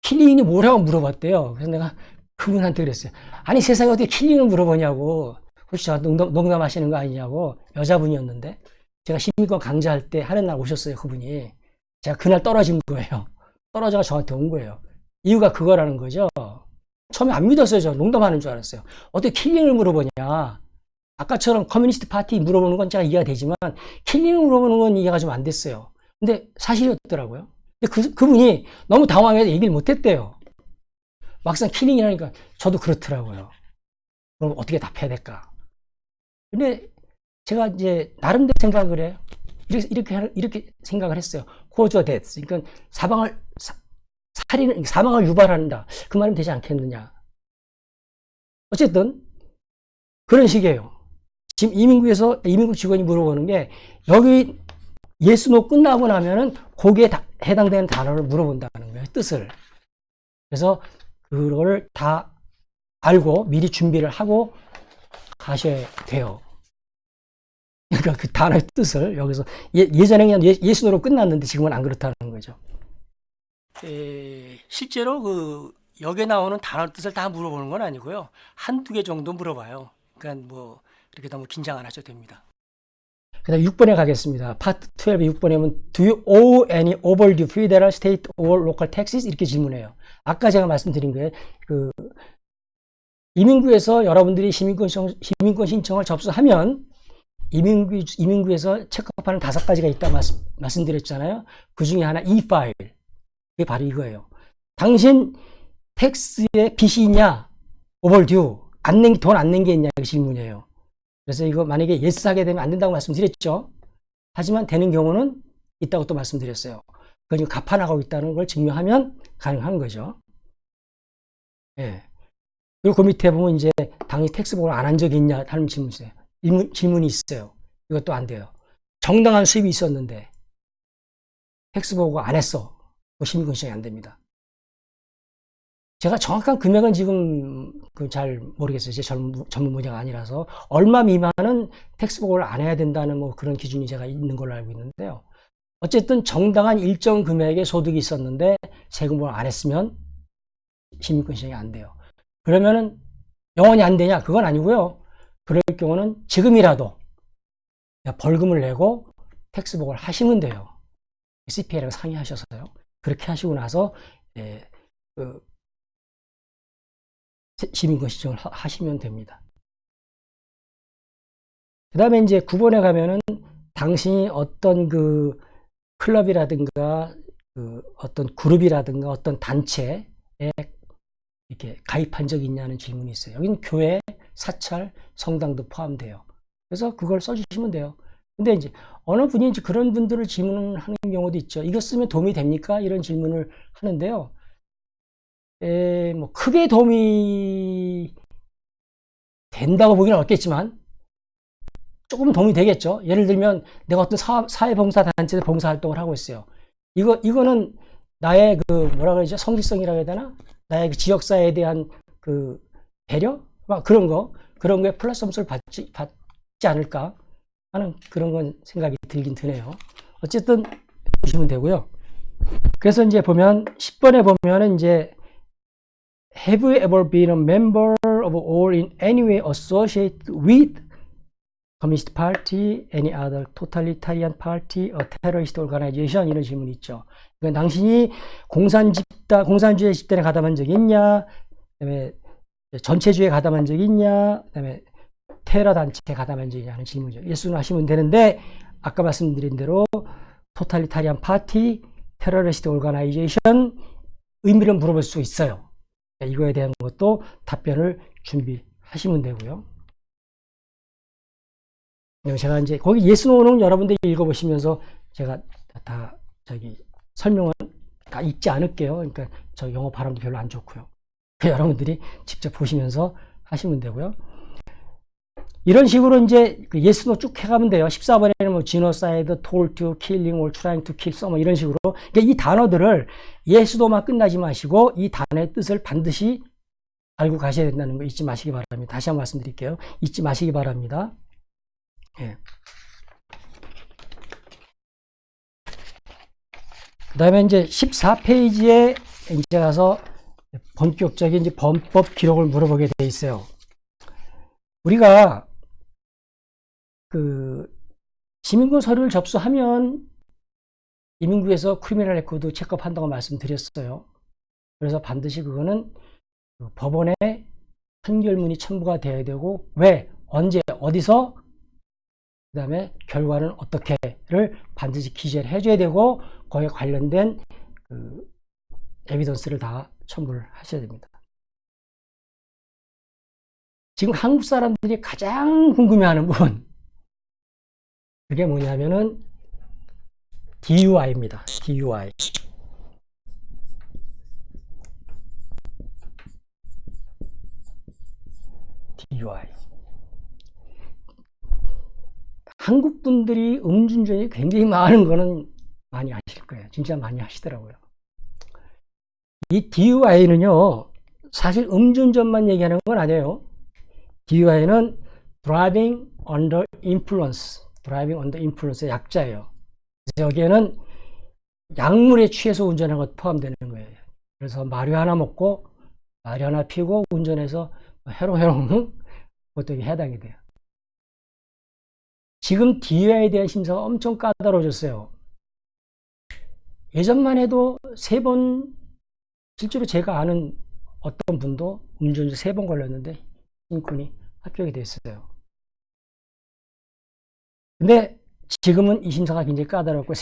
killing이 뭐라고 물어봤대요. 그래서 내가 그분한테 그랬어요. 아니 세상에 어떻게 killing을 물어보냐고. 혹시 저 농담, 농담하시는 거 아니냐고. 여자분이었는데. 제가 시민권 강좌할 때 하는 날 오셨어요. 그분이. 제가 그날 떨어진 거예요. 떨어져가 저한테 온 거예요. 이유가 그거라는 거죠. 처음에 안 믿었어요. 저 농담하는 줄 알았어요. 어떻게 killing을 물어보냐. 아까처럼 communist party 물어보는 건 제가 이해가 되지만 killing을 물어보는 건 이해가 좀 안 됐어요. 근데 사실이었더라고요. 근데 그, 그분이 너무 당황해서 얘기를 못 했대요. 막상 killing이라니까 저도 그렇더라고요. 그럼 어떻게 답해야 될까? 근데 제가 이제 나름대로 생각을 해요. 이렇게, 이렇게, 이렇게 생각을 했어요. cause a death. 그러니까 사망을, 살인, 사망을 유발한다. 그 말은 되지 않겠느냐. 어쨌든, 그런 식이에요. 지금 이민국에서, 이민국 직원이 물어보는 게, 여기 yes no 끝나고 나면은 거기에 다, 해당되는 단어를 물어본다는 거예요. 뜻을. 그래서 그걸 다 알고 미리 준비를 하고 가셔야 돼요. 그러니까 그 단어의 뜻을 여기서 예, 전에 그냥 예, 예수노로 끝났는데 지금은 안 그렇다는 거죠. 에, 실제로 그 여기에 나오는 단어 뜻을 다 물어보는 건 아니고요. 한두 개 정도 물어봐요. 그러니까 뭐 이렇게 너무 긴장 안 하셔도 됩니다. 그 다음 6번에 가겠습니다. 파트 12 6번에 보면 Do you owe any overdue federal, state or local taxes? 이렇게 질문해요. 아까 제가 말씀드린 거예요. 그 이민국에서 여러분들이 시민권, 신청, 시민권 신청을 접수하면 이민국, 이민국에서 check up하는 다섯 가지가 있다 말씀, 말씀드렸잖아요. 그 중에 하나 E-file. 그게 바로 이거예요. 당신 tax에 빚이 있냐? overdue. 안 낸, 돈 안 낸 게 있냐? 그 질문이에요. 그래서 이거 만약에 yes 하게 되면 안 된다고 말씀드렸죠. 하지만 되는 경우는 있다고 또 말씀드렸어요. 그걸 지금 갚아나가고 있다는 걸 증명하면 가능한 거죠. 예. 그리고 그 밑에 보면 이제 당연히 텍스복을 안 한 적이 있냐 하는 질문이 있어요. 질문 이 있어요. 이것도 안 돼요. 정당한 수입이 있었는데 텍스복을 안 했어. 그 시민권 신청이 안 됩니다. 제가 정확한 금액은 지금 그잘 모르겠어요. 제 전문, 전문 분야가 아니라서 얼마 미만은 텍스복을 안 해야 된다는 뭐 그런 기준이 제가 있는 걸로 알고 있는데요. 어쨌든 정당한 일정 금액의 소득이 있었는데 세금을 안 했으면 시민권 신청이 안 돼요. 그러면은 영원히 안 되냐? 그건 아니고요. 그럴 경우는 지금이라도 벌금을 내고 텍스복을 하시면 돼요. CPA랑 상의하셔서요. 그렇게 하시고 나서 예, 그 시민권 신청을 하시면 됩니다. 그 다음에 이제 9번에 가면은 당신이 어떤 그 클럽이라든가 그 어떤 그룹이라든가 어떤 단체에 이렇게 가입한 적이 있냐는 질문이 있어요. 여기는 교회, 사찰, 성당도 포함돼요. 그래서 그걸 써주시면 돼요. 근데 이제 어느 분이 이제 그런 분들을 질문하는 경우도 있죠. 이거 쓰면 도움이 됩니까? 이런 질문을 하는데요. 에, 뭐 크게 도움이 된다고 보기는 어렵겠지만 조금 도움이 되겠죠. 예를 들면 내가 어떤 사회 봉사 단체에서 봉사 활동을 하고 있어요. 이거 이거는 나의 그 뭐라 그러죠? 성실성이라고 해야 되나? 나의 그 지역사회에 대한 그 배려? 막 그런 거 그런 거에 플러스 점수를 받지 받지 않을까 하는 그런 건 생각이 들긴 드네요. 어쨌든 보시면 되고요. 그래서 이제 보면 10번에 보면은 이제 Have you ever been a member of or in any way associated with Communist Party, any other totalitarian party, a terrorist organization 이런 질문이 있죠. 그러니까 당신이 공산 집단, 공산주의 집단에 가담한 적이 있냐? 그다음에 전체주의에 가담한 적이 있냐? 그다음에 테러 단체에 가담한 적이 있냐 하는 질문이죠. 예수는 하시면 되는데 아까 말씀드린 대로 totalitarian party, terrorist organization 의미를 물어볼 수 있어요. 이거에 대한 것도 답변을 준비하시면 되고요. 제가 이제 거기 yes no는 여러분들이 읽어보시면서 제가 다 저기 설명은 다 읽지 않을게요. 그러니까 저 영어 발음도 별로 안 좋고요. 여러분들이 직접 보시면서 하시면 되고요. 이런 식으로 이제 그 yes no 쭉 해가면 돼요. 14번에는 뭐 to, killing, or trying to kill, some 뭐 이런 식으로. 그러니까 이 단어들을 yes no만 끝나지 마시고 이 단어의 뜻을 반드시 알고 가셔야 된다는 거 잊지 마시기 바랍니다. 다시 한번 말씀드릴게요. 잊지 마시기 바랍니다. 예. 그 다음에 이제 14페이지에 이제 가서 본격적인 이제 범법 기록을 물어보게 돼 있어요. 우리가 그 시민권 서류를 접수하면 이민국에서 criminal record check up 한다고 말씀드렸어요. 그래서 반드시 그거는 그 법원에 판결문이 첨부가 돼야 되고 왜 언제 어디서 그 다음에 결과는 어떻게를 반드시 기재를 해줘야 되고 거기에 관련된 그 에비던스를 다 첨부를 하셔야 됩니다. 지금 한국 사람들이 가장 궁금해하는 부분 그게 뭐냐면은 DUI입니다. DUI. DUI. 한국 분들이 음주운전이 굉장히 많은 거는 많이 아실 거예요. 진짜 많이 하시더라고요. 이 DUI는요, 사실 음주운전만 얘기하는 건 아니에요. DUI는 Driving Under Influence, Driving Under Influence의 약자예요. 여기에는 약물에 취해서 운전하는 것 포함되는 거예요. 그래서 마류 하나 먹고 마류 하나 피고 운전해서 해롱해롱 그것도 해당이 돼요. 지금 DUI에 대한 심사가 엄청 까다로워졌어요. 예전만 해도 세 번, 실제로 제가 아는 어떤 분도 음주운전 세 번 걸렸는데 시민권이 합격이 됐어요. 근데 지금은 이 심사가 굉장히 까다롭고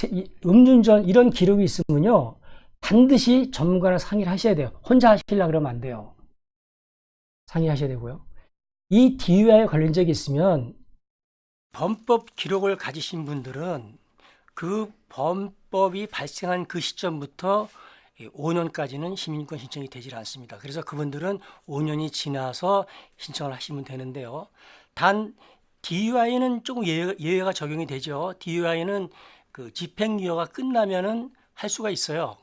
음주운전 이런 기록이 있으면요 반드시 전문가랑 상의를 하셔야 돼요. 혼자 하시려 그러면 안 돼요. 상의하셔야 되고요. 이 DUI에 걸린 적이 있으면 범법 기록을 가지신 분들은 그 범법이 발생한 그 시점부터 5년까지는 시민권 신청이 되질 않습니다. 그래서 그분들은 5년이 지나서 신청을 하시면 되는데요. 단 DUI는 조금 예외, 예외가 적용이 되죠. DUI는 그 집행유예가 끝나면은 할 수가 있어요.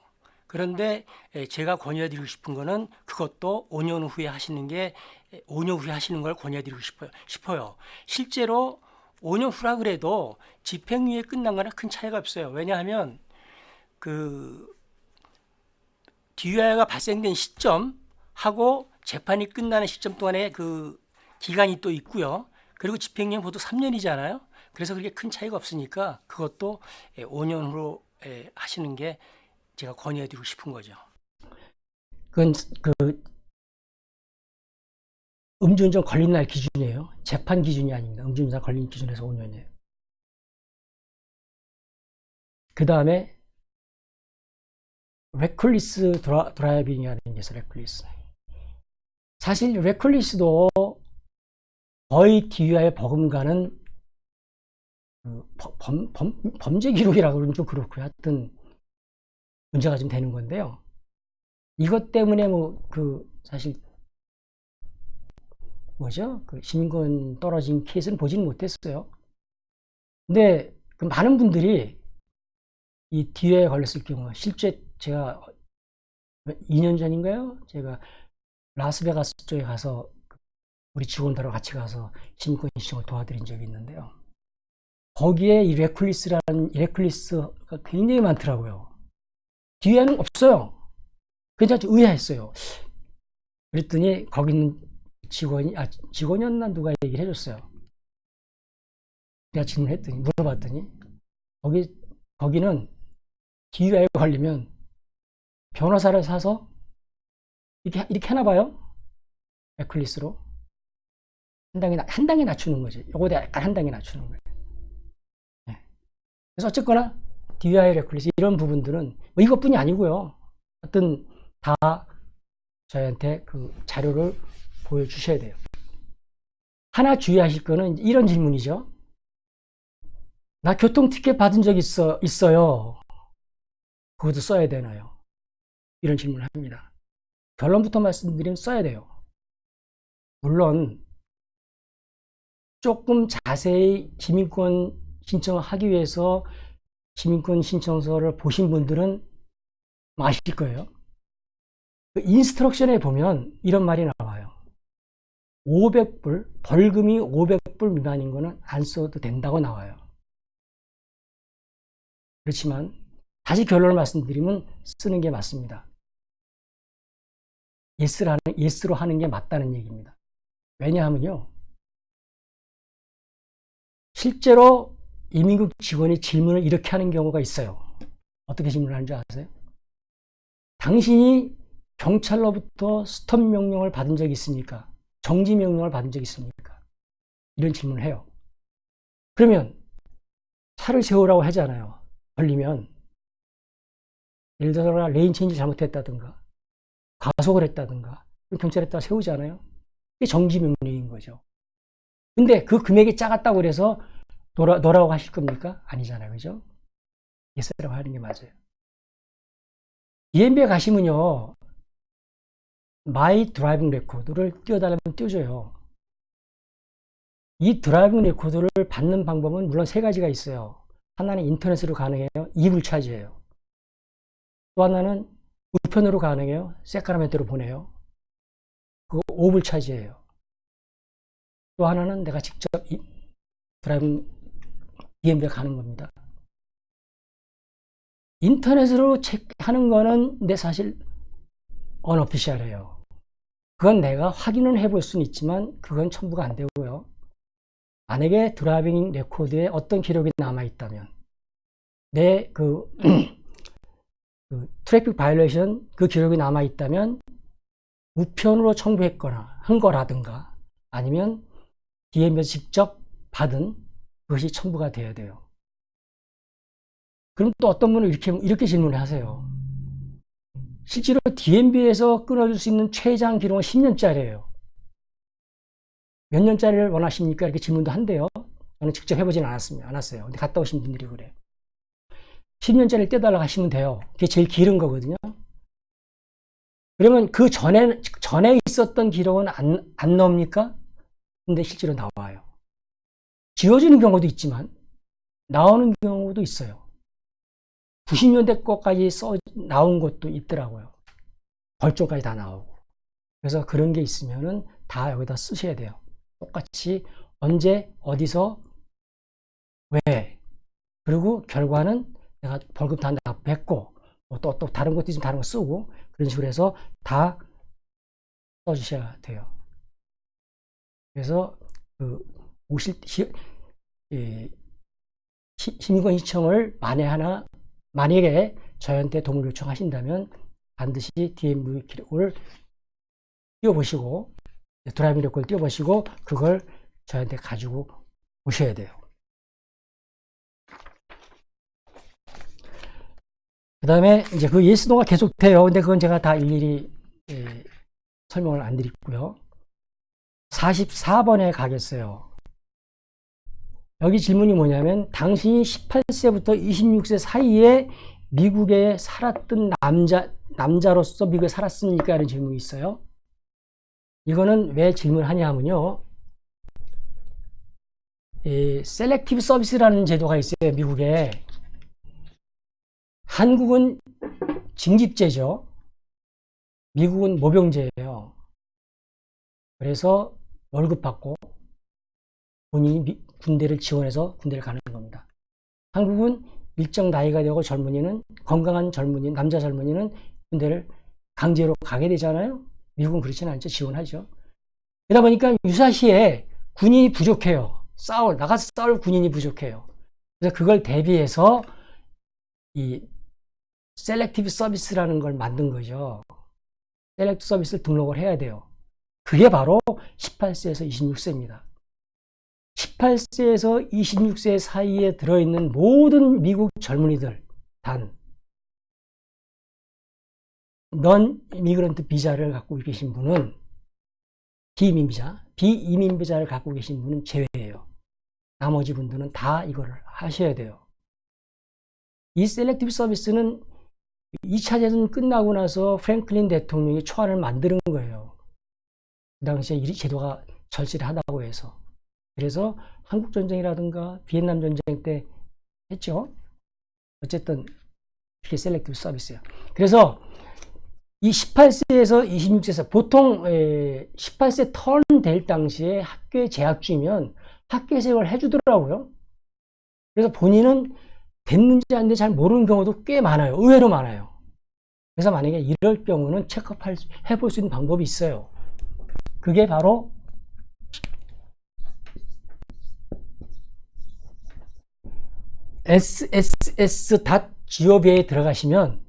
그런데 에, 제가 권유해드리고 싶은 거는 그것도 5년 후에 하시는 게 5년 후에 하시는 걸 권유해드리고 싶어요. 싶어요. 실제로 5년 후라 그래도 집행유예 끝난 거랑 큰 차이가 없어요. 왜냐하면 그 DUI가 발생된 시점하고 재판이 끝나는 시점 동안에 그 기간이 또 있고요. 그리고 집행유예 모두 3년이잖아요. 그래서 그렇게 큰 차이가 없으니까 그것도 5년 후로 에, 하시는 게 제가 권유해드리고 싶은 거죠. 그건 그 음주운전 걸린 날 기준이에요. 재판 기준이 아닙니다. 음주운전 걸린 기준에서 5년이에요. 그 다음에 reckless 드라, driving이라는 게 있어요. reckless. 사실 reckless도 거의 DUI 버금가는 그 범, 범, 범죄 기록이라고 그러면 좀 그렇고요. 하여튼 문제가 좀 되는 건데요. 이것 때문에 뭐 그 사실 뭐죠? 그 시민권 떨어진 케이스는 보지는 못했어요. 근데 그 많은 분들이 이 DUI에 걸렸을 경우 실제 제가 2년 전인가요? 제가 라스베가스 쪽에 가서 우리 직원들하고 같이 가서 시민권 신청을 도와드린 적이 있는데요. 거기에 이 레클리스라는 이 레클리스가 굉장히 많더라고요. 뒤에는 없어요. 그래서 의아했어요. 그랬더니 거기 있는 직원이 아 직원이었나 누가 얘기를 해줬어요. 내가 질문했더니 물어봤더니 거기 거기는 DUI에 걸리면 변호사를 사서 이렇게 이렇게 하나 봐요. reckless로 한 단계 한 단계 낮추는 거지. 요거에 약간 한 단계 낮추는 거예요. 네. 그래서 어쨌거나 DUI reckless 이런 부분들은 뭐 이것뿐이 아니고요. 어떤 다 저희한테 그 자료를 보여주셔야 돼요. 하나 주의하실 거는 이런 질문이죠. 나 교통 티켓 받은 적 있어, 있어요. 그것도 써야 되나요? 이런 질문을 합니다. 결론부터 말씀드리면 써야 돼요. 물론 조금 자세히 시민권 신청을 하기 위해서 시민권 신청서를 보신 분들은 아실 거예요. 그 인스트럭션에 보면 이런 말이 나와요. 500불, 벌금이 500불 미만인 거는 안 써도 된다고 나와요. 그렇지만 다시 결론을 말씀드리면 쓰는 게 맞습니다. yes로 하는, yes로 하는 게 맞다는 얘기입니다. 왜냐하면요. 실제로 이민국 직원이 질문을 이렇게 하는 경우가 있어요. 어떻게 질문을 하는 줄 아세요? 당신이 경찰로부터 stop 명령을 받은 적이 있습니까? 정지 명령을 받은 적이 있습니까? 이런 질문을 해요. 그러면 차를 세우라고 하잖아요. 걸리면 예를 들어서 lane change 잘못했다든가 과속을 했다든가 경찰이 다 세우잖아요. 이게 정지 명령인 거죠. 근데 그 금액이 작았다고 그래서 no라, no라고 하실 겁니까? 아니잖아요. 그죠? yes라고 하는 게 맞아요. DMV에 가시면요. my driving record를 띄워달라면 띄워줘요. 이 driving record를 받는 방법은 물론 세 가지가 있어요. 하나는 인터넷으로 가능해요. 2불 charge해요. 또 하나는 우편으로 가능해요. 새크라멘토로 보내요. 그거 5불 차지해요. 또 하나는 내가 직접 이 driving DMV에 가는 겁니다. 인터넷으로 check하는 거는 내 사실 unofficial해요. 그건 내가 확인을 해볼 수는 있지만 그건 첨부가 안 되고요. 만약에 driving record에 어떤 기록이 남아있다면 내그 그 traffic violation 그 기록이 남아있다면 우편으로 청구했거나 한 거라든가 아니면 DMV에서 직접 받은 그것이 첨부가 돼야 돼요. 그럼 또 어떤 분은 이렇게, 이렇게 질문을 하세요. 실제로 DMB에서 끊어줄 수 있는 최장 기록은 10년짜리예요. 몇 년짜리를 원하십니까? 이렇게 질문도 한대요. 저는 직접 해보진 않았습니다. 않았어요. 근데 갔다 오신 분들이 그래요. 10년짜리 떼달라고 하시면 돼요. 그게 제일 길은 거거든요. 그러면 그 전에, 전에 있었던 기록은 안, 안 나옵니까? 근데 실제로 나와요. 지워지는 경우도 있지만, 나오는 경우도 있어요. 90년대 거까지 써, 나온 것도 있더라고요. 벌점까지 다 나오고. 그래서 그런 게 있으면은 다 여기다 쓰셔야 돼요. 똑같이 언제, 어디서, 왜. 그리고 결과는 내가 벌금 다 납부했고, 뭐 또, 또 다른 것도 있으면 다른 거 쓰고, 그런 식으로 해서 다 써주셔야 돼요. 그래서 그 오실 시, 예, 시민권 신청을 만에 하나 만약에 저희한테 도움을 요청하신다면 반드시 DMV 기록을 띄워보시고 driving record를 띄워보시고 그걸 저희한테 가지고 오셔야 돼요. 그 다음에 이제 그 yes no가 계속 돼요. 근데 그건 제가 다 일일이 예, 설명을 안 드리고요. 44번에 가겠어요. 여기 질문이 뭐냐면 당신이 18세부터 26세 사이에 미국에 살았던 남자, 남자로서 미국에 살았습니까? 라는 질문이 있어요. 이거는 왜 질문하냐 하면요. 이 selective service라는 제도가 있어요. 미국에. 한국은 징집제죠. 미국은 모병제예요. 그래서 월급 받고 본인이 군대를 지원해서 군대를 가는 겁니다. 한국은 일정 나이가 되고 젊은이는 건강한 젊은이, 남자 젊은이는 군대를 강제로 가게 되잖아요. 미국은 그렇지는 않죠. 지원하죠. 그러다 보니까 유사시에 군인이 부족해요. 싸울, 나가서 싸울 군인이 부족해요. 그래서 그걸 대비해서 이 selective service라는 걸 만든 거죠. select service를 등록을 해야 돼요. 그게 바로 18세에서 26세입니다. 18세에서 26세 사이에 들어있는 모든 미국 젊은이들 단 non-immigrant 비자를 갖고 계신 분은 비이민 비자, 비이민 비자를 갖고 계신 분은 제외예요. 나머지 분들은 다 이거를 하셔야 돼요. 이 selective service는 2차 대전 끝나고 나서 프랭클린 대통령이 초안을 만드는 거예요. 그 당시에 이 제도가 절실하다고 해서. 그래서 한국전쟁이라든가 베트남 전쟁 때 했죠. 어쨌든 이게 selective service예요. 그래서 이 18세에서 26세에서 보통 18세 turn 될 당시에 학교에 재학 중이면 학교 생활을 해주더라고요. 그래서 본인은 됐는지 안 됐는지 잘 모르는 경우도 꽤 많아요. 의외로 많아요. 그래서 만약에 이럴 경우는 check up 해볼 수 있는 방법이 있어요. 그게 바로 sss.gov에 들어가시면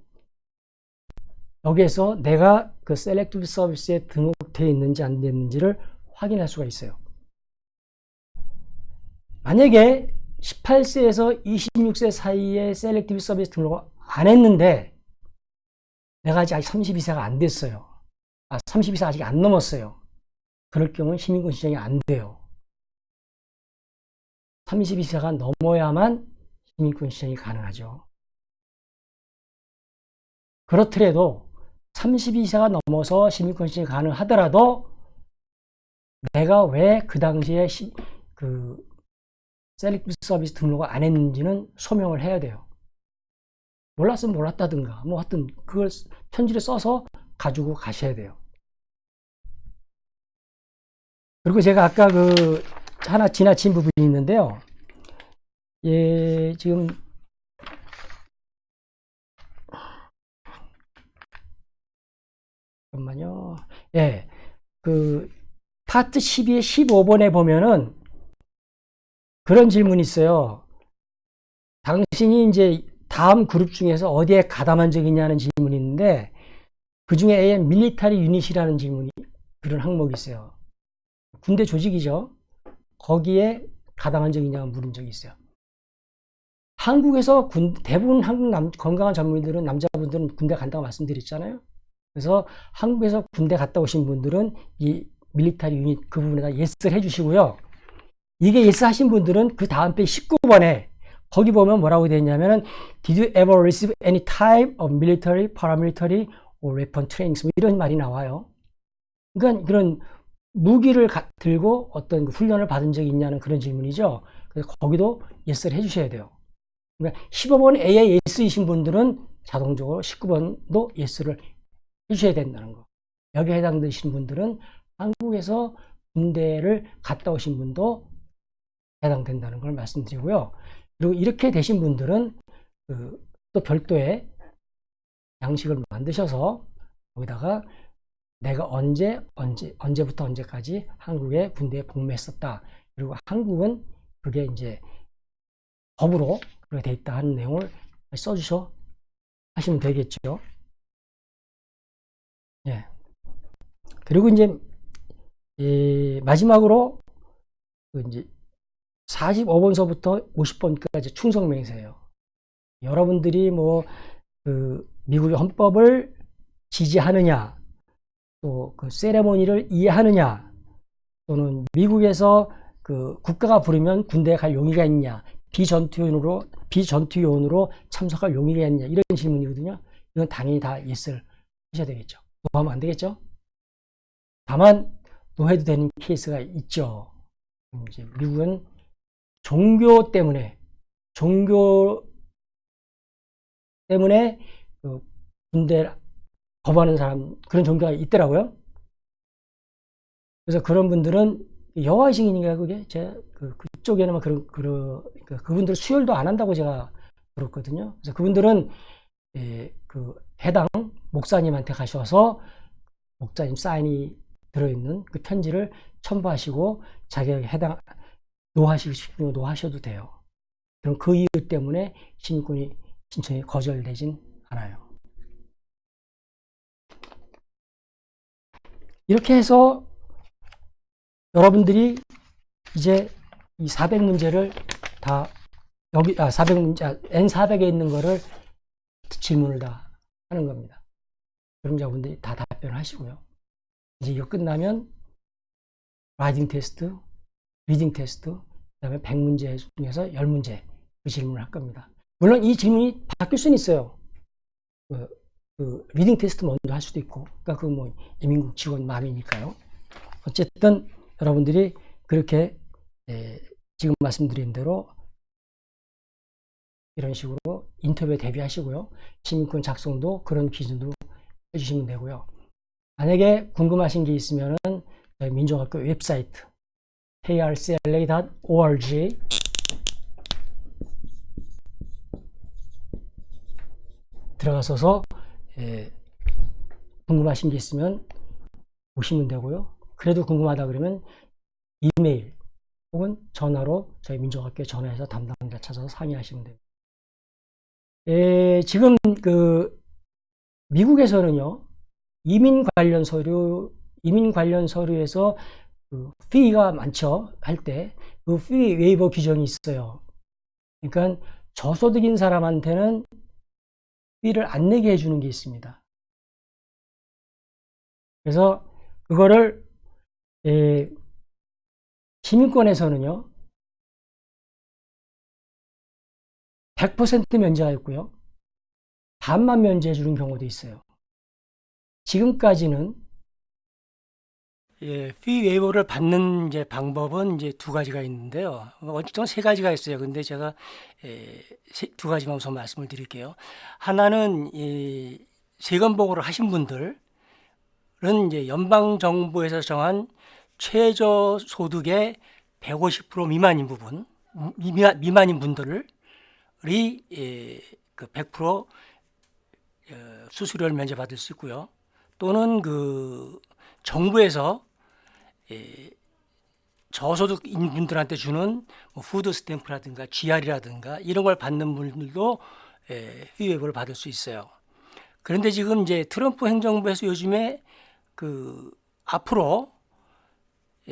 여기에서 내가 그 selective service에 등록되어 있는지 안 됐는지를 확인할 수가 있어요. 만약에 18세에서 26세 사이에 Selective Service 등록을 안 했는데 내가 아직 32세가 안 됐어요. 아, 32세 아직 안 넘었어요. 그럴 경우는 시민권 신청이 안 돼요. 32세가 넘어야만 시민권 신청이 가능하죠. 그렇더라도 32세가 넘어서 시민권 신청이 가능하더라도 내가 왜 그 당시에 시, 그 셀렉트 서비스 등록을 안 했는지는 소명을 해야 돼요. 몰랐으면 몰랐다든가 뭐 하여튼 그걸 편지를 써서 가지고 가셔야 돼요. 그리고 제가 아까 그 하나 지나친 부분이 있는데요. 예, 지금 잠깐만요. 예. 그 파트 12의 15번에 보면은 그런 질문이 있어요. 당신이 이제 다음 그룹 중에서 어디에 가담한 적이 있냐는 질문이 있는데 그 중에 A의 밀리터리 유닛이라는 질문이 그런 항목이 있어요. 군대 조직이죠. 거기에 가당한 적이 있냐고 물은 적이 있어요. 한국에서 군, 대부분 한국 남, 건강한 전문의들은 남자분들은 군대 간다고 말씀드렸잖아요. 그래서 한국에서 군대 갔다 오신 분들은 이 military unit 그 부분에다 yes를 해주시고요. 이게 yes 하신 분들은 그 다음 페 19번에 거기 보면 뭐라고 되어 있냐면은 Did you ever receive any type of military, paramilitary or weapon trainings? 뭐 이런 말이 나와요. 그러니까 그런 무기를 가, 들고 어떤 그 훈련을 받은 적이 있냐는 그런 질문이죠. 그래서 거기도 yes를 해주셔야 돼요. 그러니까 15번 A에 yes이신 분들은 자동적으로 19번도 yes를 해주셔야 된다는 거. 여기에 해당되신 분들은 한국에서 군대를 갔다 오신 분도 해당된다는 걸 말씀드리고요. 그리고 이렇게 되신 분들은 그 또 별도의 양식을 만드셔서 거기다가 내가 언제 언제 언제부터 언제까지 한국에 군대에 복무했었다. 그리고 한국은 그게 이제 법으로 그렇게 돼 있다 하는 내용을 써주셔 하시면 되겠죠. 예. 그리고 이제 이 마지막으로 그 이제 45번서부터 50번까지 충성 맹세예요. 여러분들이 뭐 그 미국의 헌법을 지지하느냐, 또 그 세레모니를 이해하느냐, 또는 미국에서 그 국가가 부르면 군대에 갈 용의가 있냐, 비전투요원으로 비전투요원으로 참석할 용의가 있냐 이런 질문이거든요. 이건 당연히 다 yes를 하셔야 되겠죠. no하면 안 되겠죠. 다만 no해도 되는 케이스가 있죠. 이제 미국은 종교 때문에 종교 때문에 그 군대 거부하는 사람 그런 종교가 있더라고요. 그래서 그런 분들은 여호와의 증인인가 그게 제그 그 쪽에는 그런 그런 그 그분들 수혈도 안 한다고 제가 들었거든요. 그래서 그분들은 예, 그 해당 목사님한테 가셔서 목사님 사인이 들어있는 그 편지를 첨부하시고 자기에게 해당 노하시고 싶으면 노하셔도 돼요. 그럼 그 이유 때문에 시민권이 신청이 거절되진 않아요. 이렇게 해서 여러분들이 이제 이 400문제를 다 여기 아 400문제 N400에 있는 거를 질문을 다 하는 겁니다. 그럼 여러분들이 다 답변을 하시고요. 이제 이거 끝나면 writing test, reading test, 그 다음에 100문제 중에서 10문제 그 질문을 할 겁니다. 물론 이 질문이 바뀔 수는 있어요. 그, 그 reading test 먼저 할 수도 있고, 그러니까 그 뭐 이민국 직원 마음이니까요. 어쨌든 여러분들이 그렇게 예, 지금 말씀드린 대로 이런 식으로 인터뷰에 대비하시고요. 시민권 작성도 그런 기준으로 해주시면 되고요. 만약에 궁금하신 게 있으면 저희 민족학교 웹사이트 krcla.org 들어가셔서 예, 궁금하신 게 있으면 보시면 되고요. 그래도 궁금하다 그러면 이메일 혹은 전화로 저희 민족학교에 전화해서 담당자 찾아서 상의하시면 됩니다. 에, 지금 그 미국에서는요 이민 관련 서류 이민 관련 서류에서 그 피가 많죠 할 때그피 웨이버 규정이 있어요. 그러니까 저소득인 사람한테는 피를 안 내게 해주는 게 있습니다. 그래서 그거를 에, 시민권에서는요 100% 면제가 있고요 반만 면제해 주는 경우도 있어요 지금까지는 예, 피 웨이버를 받는 이제 방법은 이제 두 가지가 있는데요. 어쨌든 세 가지가 있어요. 근데 제가 예, 세, 두 가지만 우선 말씀을 드릴게요. 하나는 이 세금 보고를 하신 분들은 이제 연방 정부에서 정한 최저 소득의 150% 미만인 부분, 미만, 미만인 분들이 예, 그100% 어, 수수료를 면제받을 수 있고요. 또는 그 정부에서 예, 저소득인 분들한테 주는 뭐 food stamp라든가 GR이라든가 이런 걸 받는 분들도 예, fee waiver를 받을 수 있어요. 그런데 지금 이제 트럼프 행정부에서 요즘에 그 앞으로 예,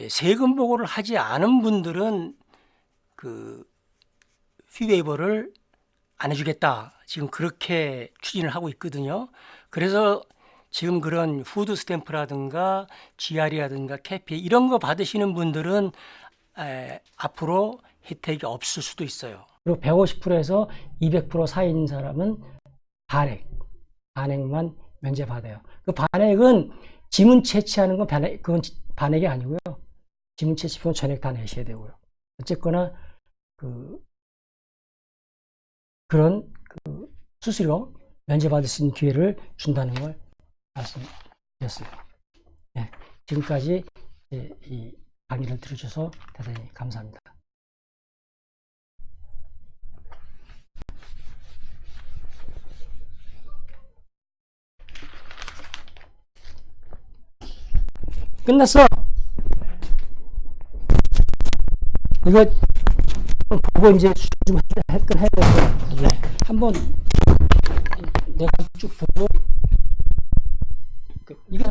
세금 보고를 하지 않은 분들은 그 fee waiver를 안 해주겠다. 지금 그렇게 추진을 하고 있거든요. 그래서 지금 그런 food stamp라든가 GR이라든가 CAPI 이런 거 받으시는 분들은 에, 앞으로 혜택이 없을 수도 있어요. 그리고 150%에서 200% 사이인 사람은 반액, 반액만 면제받아요. 그 반액은 지문 채취하는 건 반액, 그건 반액이 아니고요. 지문 채취비는 전액 다 내셔야 되고요. 어쨌거나 그 그런 그 수수료 면제받을 수 있는 기회를 준다는 걸 말씀드렸습니다. 네, 지금까지 이, 이 강의를 들어주셔서 대단히 감사합니다. 끝났어. 이거 보고 이제 좀 해- 해야 돼서 네. 한번 내가 쭉 보고 그, 이거